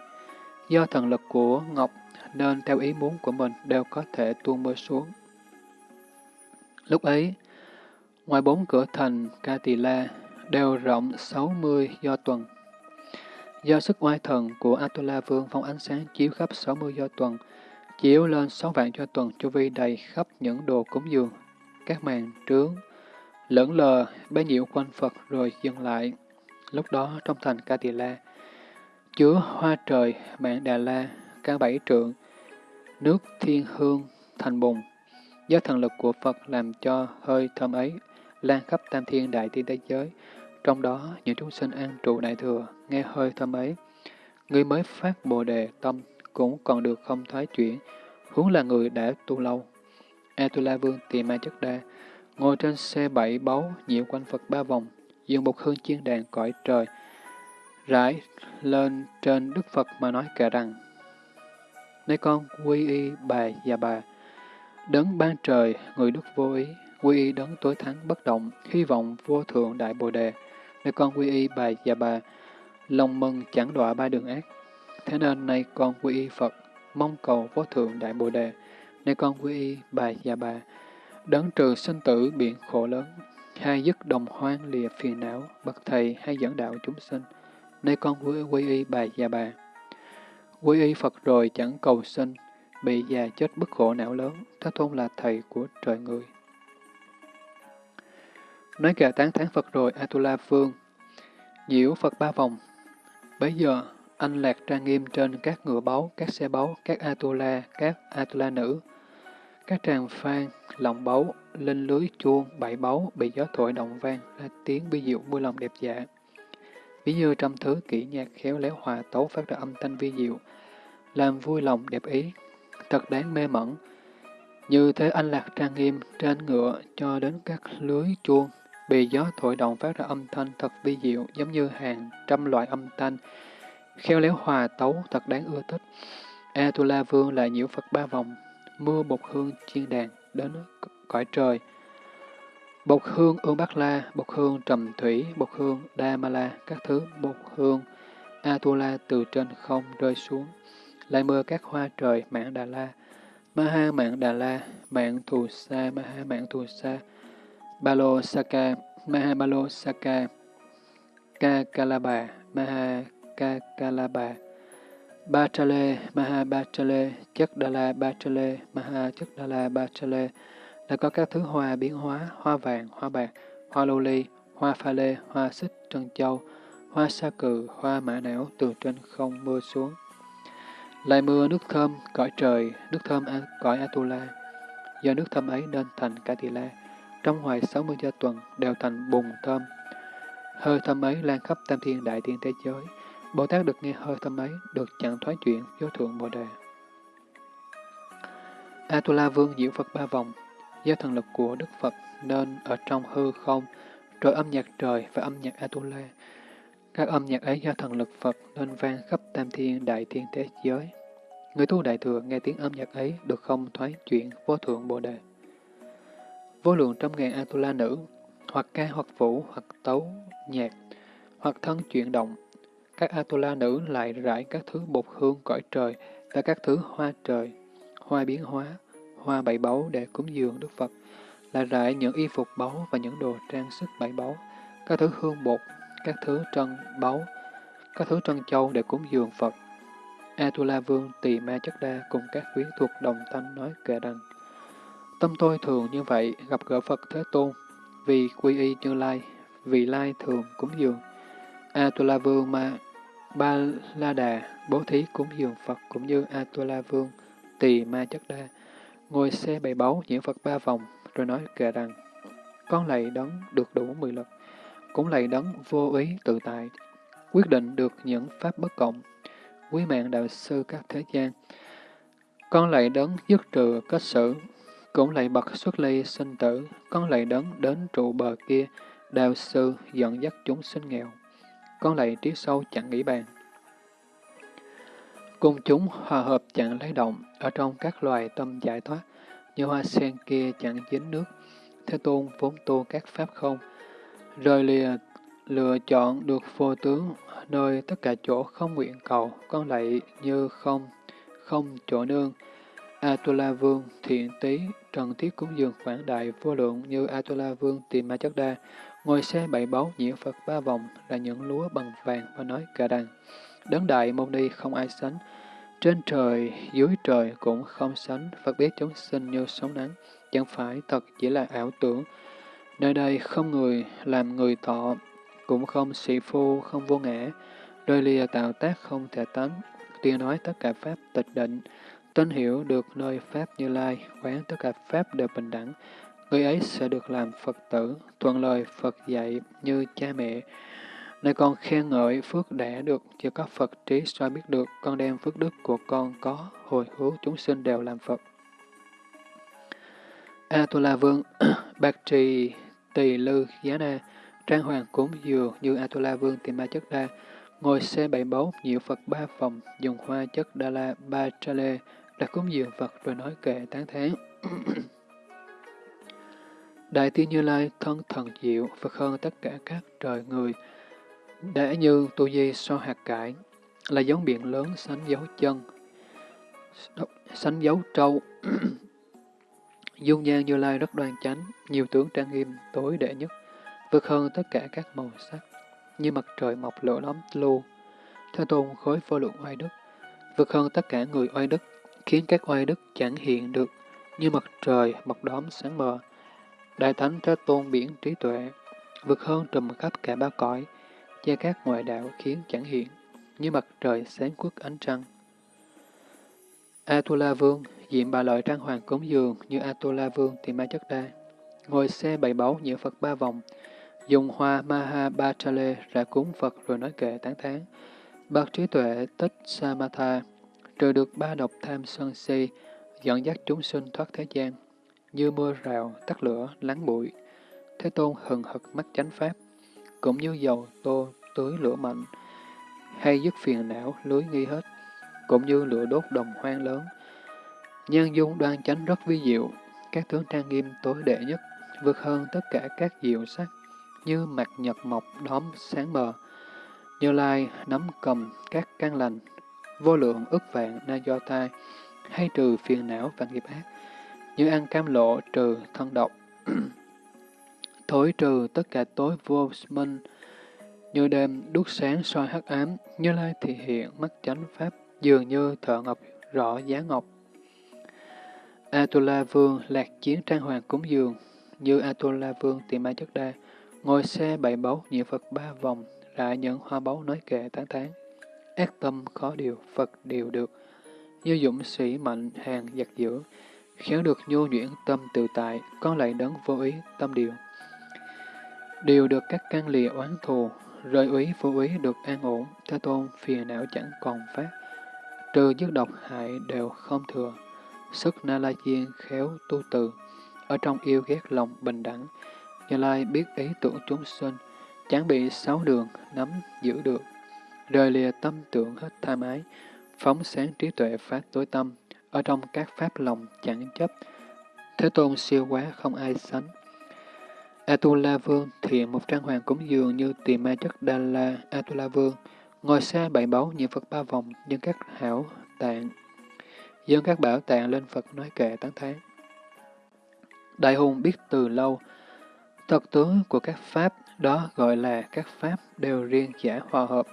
Do thần lực của Ngọc nên theo ý muốn của mình đều có thể tuôn mưa xuống. Lúc ấy, ngoài bốn cửa thành Ca Tỳ La đều rộng 60 do tuần Do sức oai thần của Atula Vương phong ánh sáng chiếu khắp 60 do tuần, chiếu lên 6 vạn do tuần chu vi đầy khắp những đồ cúng dường, các màn trướng, lẫn lờ, bấy nhiễu quanh Phật rồi dừng lại. Lúc đó trong thành Ca Tỳ La, chứa hoa trời, mạng Đà La, cao bảy trượng, nước thiên hương, thành bùng. Do thần lực của Phật làm cho hơi thơm ấy lan khắp tam thiên đại thiên thế giới, trong đó, những chúng sinh an trụ đại thừa, nghe hơi thơm ấy. Người mới phát bồ đề tâm cũng còn được không thoái chuyển, huống là người đã tu lâu. Atula Vương Tỳ Ma Chất Đa, ngồi trên xe bảy báu, nhiễu quanh Phật ba vòng, dùng một hương chiên đàn cõi trời, rải lên trên Đức Phật mà nói kệ rằng, Này con quy y bà và bà, đấng ban trời, người đức vô ý, quy y đấng tối thắng bất động, hy vọng vô thượng đại bồ đề, Nơi con quy y bà và bà, lòng mừng chẳng đọa ba đường ác. Thế nên nay con quy y Phật, mong cầu vô thượng đại bồ đề. Nơi con quy y bà và bà, đấng trừ sinh tử biển khổ lớn, hai dứt đồng hoang lìa phiền não, bậc thầy hay dẫn đạo chúng sinh nay con quy, quy y bà già bà. Quy y Phật rồi chẳng cầu sinh, bị già chết bức khổ não lớn, Thế Tôn là thầy của trời người. Nói kệ tán thán Phật rồi, Atula Phương, nhiễu Phật ba vòng. Bấy giờ, anh lạc trang nghiêm trên các ngựa báu, các xe báu, các Atula, các Atula nữ, Các tràng phan, lòng báu, lên lưới chuông, bảy báu bị gió thổi động vang là tiếng bi diệu vui lòng đẹp dạ. Ví như trăm thứ kỹ nhạc khéo léo hòa tấu phát ra âm thanh vi diệu, làm vui lòng đẹp ý, thật đáng mê mẩn. Như thế anh lạc trang nghiêm trên ngựa cho đến các lưới chuông, bị gió thổi động phát ra âm thanh thật vi diệu giống như hàng trăm loại âm thanh, khéo léo hòa tấu thật đáng ưa thích. Atula Vương lại nhiễu Phật ba vòng, mưa bột hương chiên đàn đến cõi trời. Bột hương ương bát La, bột hương trầm thủy, bột hương Đa Ma La, các thứ bột hương Atula từ trên không rơi xuống. Lại mưa các hoa trời mạng Đà La, Maha mạng Đà La, mạng Thù Sa, Maha mạng Thù Sa, Balo Saka, Maha Balo Saka, Ka Kalaba, Maha Ka Kalaba, Bachale, Maha Bachale, Chất Đà La Bachale, Maha Chất Đà La Bachale, là có các thứ hoa biến hóa, hoa vàng, hoa bạc, hoa lô ly, hoa pha lê, hoa xích, trân châu, hoa sa cừ, hoa mã não từ trên không mưa xuống. Lại mưa nước thơm, cõi trời, nước thơm à, cõi Atula. Do nước thơm ấy nên thành Katila, trong hoài 60 gia tuần đều thành bùng thơm. Hơi thơm ấy lan khắp tam thiên đại thiên thế giới. Bồ Tát được nghe hơi thơm ấy, được chẳng thoái chuyện vô thượng Bồ Đề. Atula Vương diệu Phật ba vòng, do thần lực của Đức Phật nên ở trong hư không, rồi âm nhạc trời và âm nhạc Atula. Các âm nhạc ấy do thần lực Phật nên vang khắp tam thiên đại thiên thế giới. Người tu đại thừa nghe tiếng âm nhạc ấy được không thoái chuyển vô thượng Bồ Đề. Vô lượng trăm ngàn Atula nữ, hoặc ca hoặc vũ, hoặc tấu, nhạc, hoặc thân chuyển động. Các Atula nữ lại rải các thứ bột hương cõi trời và các thứ hoa trời, hoa biến hóa, hoa bảy báu để cúng dường Đức Phật, lại rải những y phục báu và những đồ trang sức bảy báu, các thứ hương bột, các thứ trân báu, các thứ trân châu để cúng dường Phật. Atula Vương Tỳ Ma Chất Đa cùng các quyến thuộc đồng thanh nói kệ rằng Tâm tôi thường như vậy, gặp gỡ Phật Thế Tôn, vì quy y như lai, vì lai thường cúng dường. Atula Vương Ma Ba La Đà bố thí cúng dường Phật cũng như Atula Vương Tỳ Ma Chất Đa ngồi xe bày báu diễn Phật ba vòng, rồi nói kệ rằng, con lạy đấng được đủ mười lực, cũng lạy đấng vô ý tự tại, quyết định được những pháp bất cộng, quý mạng đạo sư các thế gian. Con lạy đấng dứt trừ kết xử, cũng lạy bậc xuất ly sinh tử, con lạy đấng đến trụ bờ kia, đạo sư dẫn dắt chúng sinh nghèo. Con lạy trí sâu chẳng nghĩ bàn. Cùng chúng hòa hợp chẳng lấy động, ở trong các loài tâm giải thoát, như hoa sen kia chẳng dính nước. Thế Tôn vốn tu các pháp không, rời lìa lựa chọn được vô tướng, nơi tất cả chỗ không nguyện cầu, con lạy như không, không chỗ nương. Atula Vương, thiện tí, trần thiết cúng dường quảng đại vô lượng như Atula Vương tìm ma chất đa, ngồi xe bảy báu nhiễu Phật ba vòng là những lúa bằng vàng và nói cả đàn. Đấng đại môn ni không ai sánh, trên trời, dưới trời cũng không sánh, Phật biết chúng sinh như sóng nắng, chẳng phải thật chỉ là ảo tưởng. Nơi đây không người làm người thọ, cũng không sĩ phu, không vô ngã, đôi lìa tạo tác không thể tánh, tuy nói tất cả Pháp tịch định, tin hiểu được nơi Pháp như lai, quán tất cả Pháp đều bình đẳng, người ấy sẽ được làm Phật tử, thuận lời Phật dạy như cha mẹ, Nơi con khen ngợi phước đã được, chỉ có Phật trí soi biết được, con đem phước đức của con có, hồi hướng chúng sinh đều làm Phật. Atula Vương, Bạc Trì, Tỳ Lư, Giá Na, Trang Hoàng cúng dường như Atula Vương tìm ma chất đa, ngồi xe bảy báu, nhiễu Phật ba phòng, dùng hoa chất đa la ba tra lê, đã cúng dường Phật rồi nói kệ tán thán. Đại tiên Như Lai thân thần diệu, Phật hơn tất cả các trời người, đã như tu di so hạt cải, là giống biển lớn sánh dấu chân, sánh dấu trâu. Dung nhan như lai rất đoan chánh, nhiều tướng trang nghiêm, tối đệ nhất, vượt hơn tất cả các màu sắc, như mặt trời mọc lửa lắm lưu. Thế tôn khối vô lượng oai đức, vượt hơn tất cả người oai đức, khiến các oai đức chẳng hiện được, như mặt trời mọc đóm sáng mờ. Đại Thánh Thế Tôn biển trí tuệ, vượt hơn trùm khắp cả ba cõi, che các ngoại đạo khiến chẳng hiện, như mặt trời sáng quốc ánh trăng. Atula Vương, diện bà lợi trang hoàng cúng dường như Atula Vương thì Ma Chất Đa. Ngồi xe bày báu nhiễu Phật ba vòng. Dùng hoa Maha Bachale ra cúng Phật rồi nói kệ tán thán. Bậc trí tuệ tích Samatha, trừ được ba độc tham sân si, dẫn dắt chúng sinh thoát thế gian, như mưa rào, tắt lửa, lắng bụi. Thế Tôn hừng hực mắt chánh pháp, cũng như dầu tô tưới lửa mạnh, hay dứt phiền não, lưới nghi hết, cũng như lửa đốt đồng hoang lớn. Nhân dung đoan chánh rất vi diệu, các tướng trang nghiêm tối đệ nhất, vượt hơn tất cả các diệu sắc, như mặt nhật mọc đóm sáng mờ. Như Lai nắm cầm các căn lành, vô lượng ức vạn na do tai, hay trừ phiền não và nghiệp ác, như ăn cam lộ trừ thân độc, thối trừ tất cả tối vô minh, như đêm đuốc sáng soi hắc ám, như lai thị hiện mắt chánh pháp, dường như thợ ngọc rõ giá ngọc. Atula Vương lạc chiến trang hoàng cúng dường, như Atula Vương tìm ma chất đa, ngồi xe bảy báu nhiệm Phật ba vòng, lại nhận hoa báu nói kệ tán tán. Ác tâm khó điều, Phật điều được, như dũng sĩ mạnh hàng giặc dữ, khéo được nhu nhuyễn tâm tự tại, con lại đấng vô ý tâm điều đều được các căn lìa oán thù, rơi úy phụ úy được an ổn, Thế Tôn phiền não chẳng còn phát, trừ dứt độc hại đều không thừa. Sức Na La chiên khéo tu từ, ở trong yêu ghét lòng bình đẳng, Như Lai biết ý tưởng chúng sinh, chẳng bị sáu đường nắm giữ được, rời lìa tâm tưởng hết tham ái, phóng sáng trí tuệ phát tối tâm, ở trong các pháp lòng chẳng chấp, Thế Tôn siêu quá không ai sánh. Atula Vương thiện một trang hoàng cúng dường như tỳ ma chất Đa La Atula Vương, ngồi xa bảy báu những Phật ba vòng dân các hảo tạng, dân các bảo tạng lên Phật nói kệ tán thán. Đại hùng biết từ lâu, thật tướng của các pháp đó gọi là các pháp đều riêng giả hòa hợp,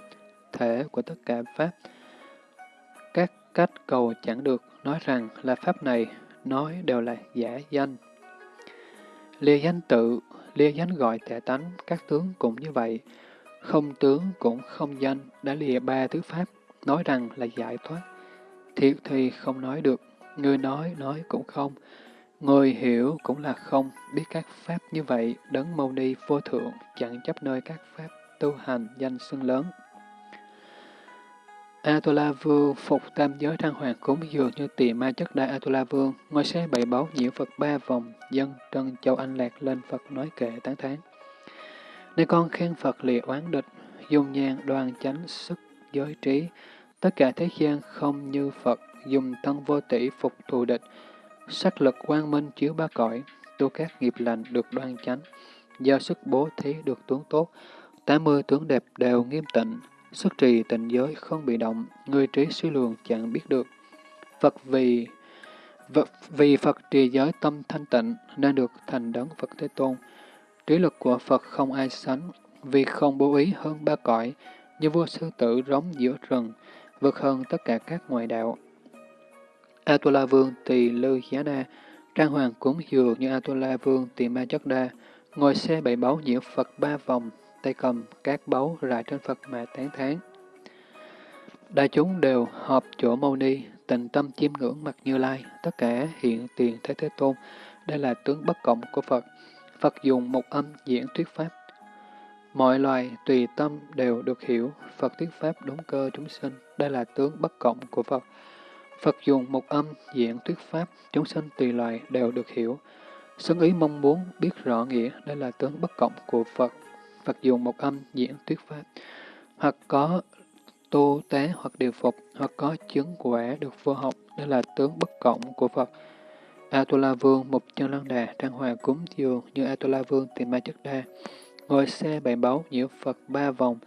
thể của tất cả pháp. Các cách cầu chẳng được nói rằng là pháp này, nói đều là giả danh. Lìa danh tự, lìa danh gọi thể tánh, các tướng cũng như vậy. Không tướng cũng không danh, đã lìa ba thứ pháp, nói rằng là giải thoát. Thiệt thì không nói được, người nói nói cũng không, người hiểu cũng là không, biết các pháp như vậy, đấng mâu ni vô thượng, chẳng chấp nơi các pháp tu hành danh xưng lớn. Atula Vương phục tam giới trang hoàng cúng dường như tỳ ma chất đại Atula Vương, ngồi xe bảy báu nhiễu Phật ba vòng, dân trân châu anh lạc lên Phật nói kệ tán thán. Này con khen Phật lìa oán địch, dung nhan đoan chánh sức giới trí, tất cả thế gian không như Phật, dùng thân vô tỷ phục thù địch, sắc lực quang minh chiếu ba cõi, tu các nghiệp lành được đoan chánh, do sức bố thí được tướng tốt, tám mươi tướng đẹp đều nghiêm tịnh, Xuất trì tịnh giới không bị động, người trí suy lường chẳng biết được. Phật vì Phật, vì Phật trì giới tâm thanh tịnh nên được thành đấng Phật Thế Tôn. Trí lực của Phật không ai sánh, vì không bố ý hơn ba cõi, như vua sư tử rống giữa rừng, vượt hơn tất cả các ngoại đạo. Atula Vương tỳ lư giá na, trang hoàng cúng dường như Atula Vương tỳ ma chất đa, ngồi xe bảy báu nhiễu Phật ba vòng, tay cầm các báu rải trên Phật mà tán thán. Đại chúng đều họp chỗ mâu ni, tình tâm chiêm ngưỡng mặt Như Lai, tất cả hiện tiền Thế Thế Tôn, đây là tướng bất cộng của Phật. Phật dùng một âm diễn thuyết Pháp. Mọi loài tùy tâm đều được hiểu, Phật thuyết Pháp đúng cơ chúng sinh, đây là tướng bất cộng của Phật. Phật dùng một âm diễn thuyết Pháp, chúng sinh tùy loài đều được hiểu. Xứng ý mong muốn biết rõ nghĩa, đây là tướng bất cộng của Phật. Phật dùng một âm diễn thuyết pháp, hoặc có tu tế hoặc điều phục, hoặc có chứng quả được vô học, đây là tướng bất cộng của Phật. Atula Vương, một chân lăng đà, trang hòa cúng dường như Atula Vương tìm ma chất đa, ngồi xe bảy báu nhiễu Phật ba vòng,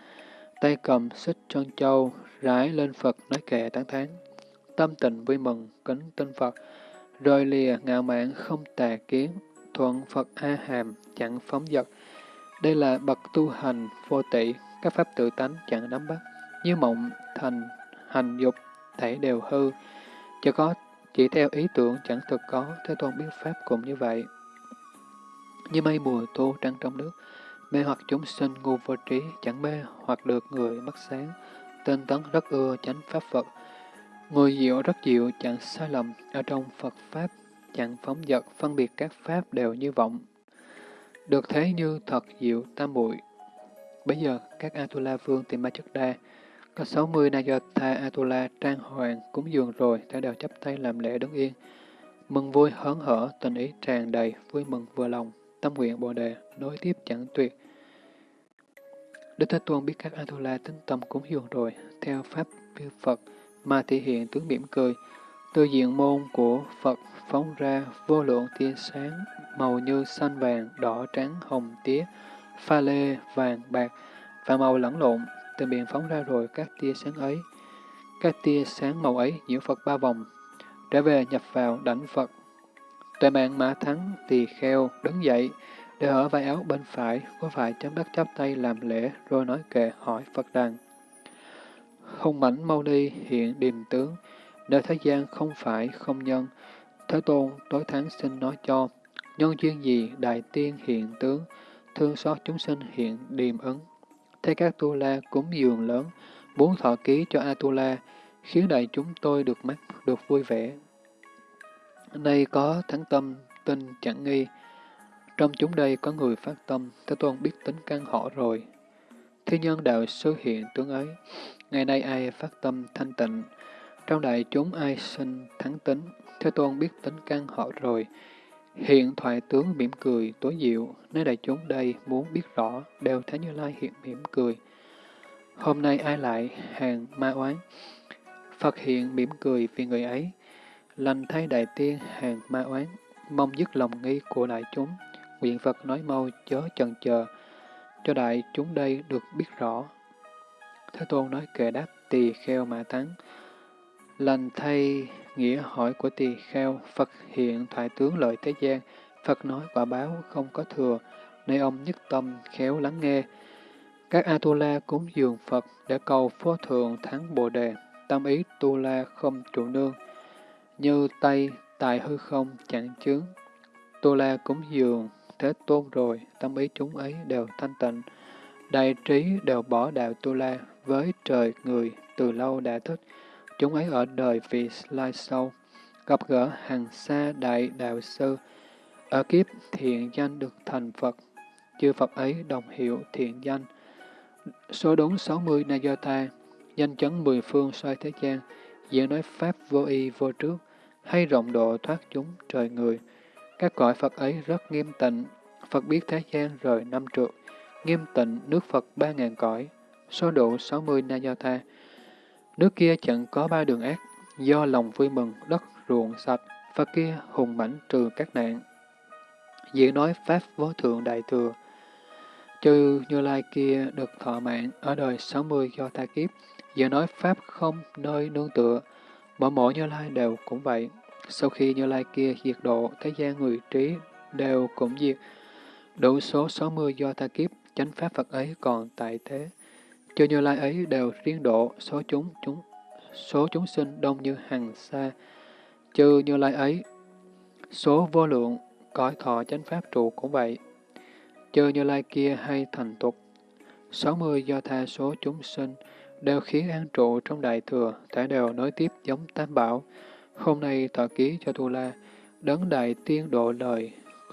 tay cầm xích trân châu, rải lên Phật nói kệ tán thán. Tâm tình vui mừng, kính tinh Phật, rồi lìa ngạo mạn không tà kiến, thuận Phật A Hàm, chẳng phóng dật, đây là bậc tu hành vô tỷ, các pháp tự tánh chẳng nắm bắt, như mộng, thành, hành dục, thể đều hư, chỉ có chỉ theo ý tưởng chẳng thực có, Thế Tôn biết pháp cũng như vậy. Như mây mùa tô trăng trong nước, mê hoặc chúng sinh ngu vô trí, chẳng mê hoặc được người mắt sáng, tên tấn rất ưa chánh pháp Phật. Người diệu rất diệu chẳng sai lầm, ở trong Phật Pháp chẳng phóng dật, phân biệt các Pháp đều như vọng. Được thế như thật diệu tam muội Bây giờ, các Atula vương tìm ma chất đa, có 60 Nayatha Atula trang hoàng cúng dường rồi, thể đều chấp tay làm lễ đứng yên. Mừng vui hớn hở, tình ý tràn đầy, vui mừng vừa lòng, tâm nguyện bồ đề, nối tiếp chẳng tuyệt. Đức Thế Tôn biết các Atula tính tâm cúng dường rồi, theo Pháp như Phật, mà thể hiện tướng mỉm cười. Từ diện môn của Phật phóng ra vô lượng tia sáng, màu như xanh vàng, đỏ trắng, hồng tía, pha lê, vàng, bạc, và màu lẫn lộn, từ miệng phóng ra rồi các tia sáng ấy. Các tia sáng màu ấy nhiễu Phật ba vòng, trở về nhập vào đảnh Phật. Tuệ mạng mã thắng tỳ kheo đứng dậy, để ở vai áo bên phải, có phải chấm đất chắp tay làm lễ, rồi nói kệ hỏi Phật rằng Hùng mảnh mau đi hiện điềm tướng, nơi thế gian không phải không nhân. Thế Tôn tối tháng xin nói cho, nhân duyên gì đại tiên hiện tướng, thương xót chúng sinh hiện điềm ứng. thế các tu la cúng dường lớn, muốn thọ ký cho Atula, khiến đại chúng tôi được mắt, được vui vẻ. Nay có thắng tâm, tin chẳng nghi. Trong chúng đây có người phát tâm, Thế Tôn biết tính căn họ rồi. Thế nhân đạo sư hiện tướng ấy, ngày nay ai phát tâm thanh tịnh, trong đại chúng ai sinh thắng tính, Thế Tôn biết tính căn họ rồi. Hiện thoại tướng mỉm cười, tối diệu, nơi đại chúng đây muốn biết rõ, đều thấy Như Lai hiện mỉm cười. Hôm nay ai lại hàng ma oán? Phật hiện mỉm cười vì người ấy, lành thay đại tiên hàng ma oán, mong dứt lòng nghi của đại chúng. Nguyện Phật nói mau chớ chần chờ, cho đại chúng đây được biết rõ. Thế Tôn nói kệ đáp tỳ kheo mà thắng. Lành thay nghĩa hỏi của tỳ kheo, Phật hiện thoại tướng lợi thế gian, Phật nói quả báo không có thừa, nơi ông nhất tâm khéo lắng nghe. Các Atula cúng dường Phật để cầu phó thượng thắng Bồ Đề, tâm ý tu la không trụ nương, như tay tài hư không chẳng chướng. Tu la cúng dường thế tôn rồi, tâm ý chúng ấy đều thanh tịnh. Đại trí đều bỏ đạo tu la với trời người từ lâu đã thích. Chúng ấy ở đời vì lai sâu, gặp gỡ hàng xa đại đạo sư, ở kiếp thiện danh được thành Phật, chư Phật ấy đồng hiệu thiện danh. Số đúng 60 tha danh chấn mười phương xoay thế gian, diễn nói Pháp vô y vô trước, hay rộng độ thoát chúng trời người. Các cõi Phật ấy rất nghiêm tịnh, Phật biết thế gian rời năm trượt, nghiêm tịnh nước Phật ba ngàn cõi, số độ 60 tha Nước kia chẳng có ba đường ác, do lòng vui mừng, đất ruộng sạch, Phật kia hùng mãnh trừ các nạn. Diễn nói Pháp vô thượng đại thừa, chư Như Lai kia được thọ mạng ở đời 60 do ta kiếp, diễn nói Pháp không nơi nương tựa, mỗi mỗi Như Lai đều cũng vậy. Sau khi Như Lai kia diệt độ, thế gian người trí đều cũng diệt, đủ số 60 do ta kiếp, chánh Pháp Phật ấy còn tại thế. Chư Như Lai ấy đều riêng độ, số chúng chúng số chúng sinh đông như hàng xa. Chư Như Lai ấy, số vô lượng, cõi thọ chánh Pháp trụ cũng vậy. Chư Như Lai kia hay thành tục, 60 do tha số chúng sinh, đều khiến an trụ trong đại thừa, thể đều nối tiếp giống tam bảo. Hôm nay tọa ký cho Tu La, đấng đại tiên độ lời,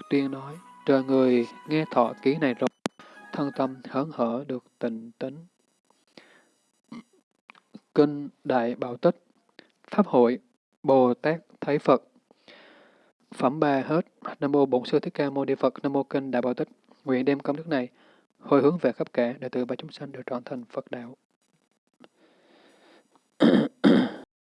tuyên nói, trời người nghe thọ ký này rồi, thân tâm hớn hở được tịnh tính. Kinh Đại Bảo Tích, Pháp hội, Bồ Tát Thấy Phật. Phẩm ba hết. Nam Mô Bổn Sư Thích Ca Mâu Ni Phật. Nam Mô Kinh Đại Bảo Tích. Nguyện đem công đức này hồi hướng về khắp cả để từ ba chúng sanh đều trọn thành Phật đạo.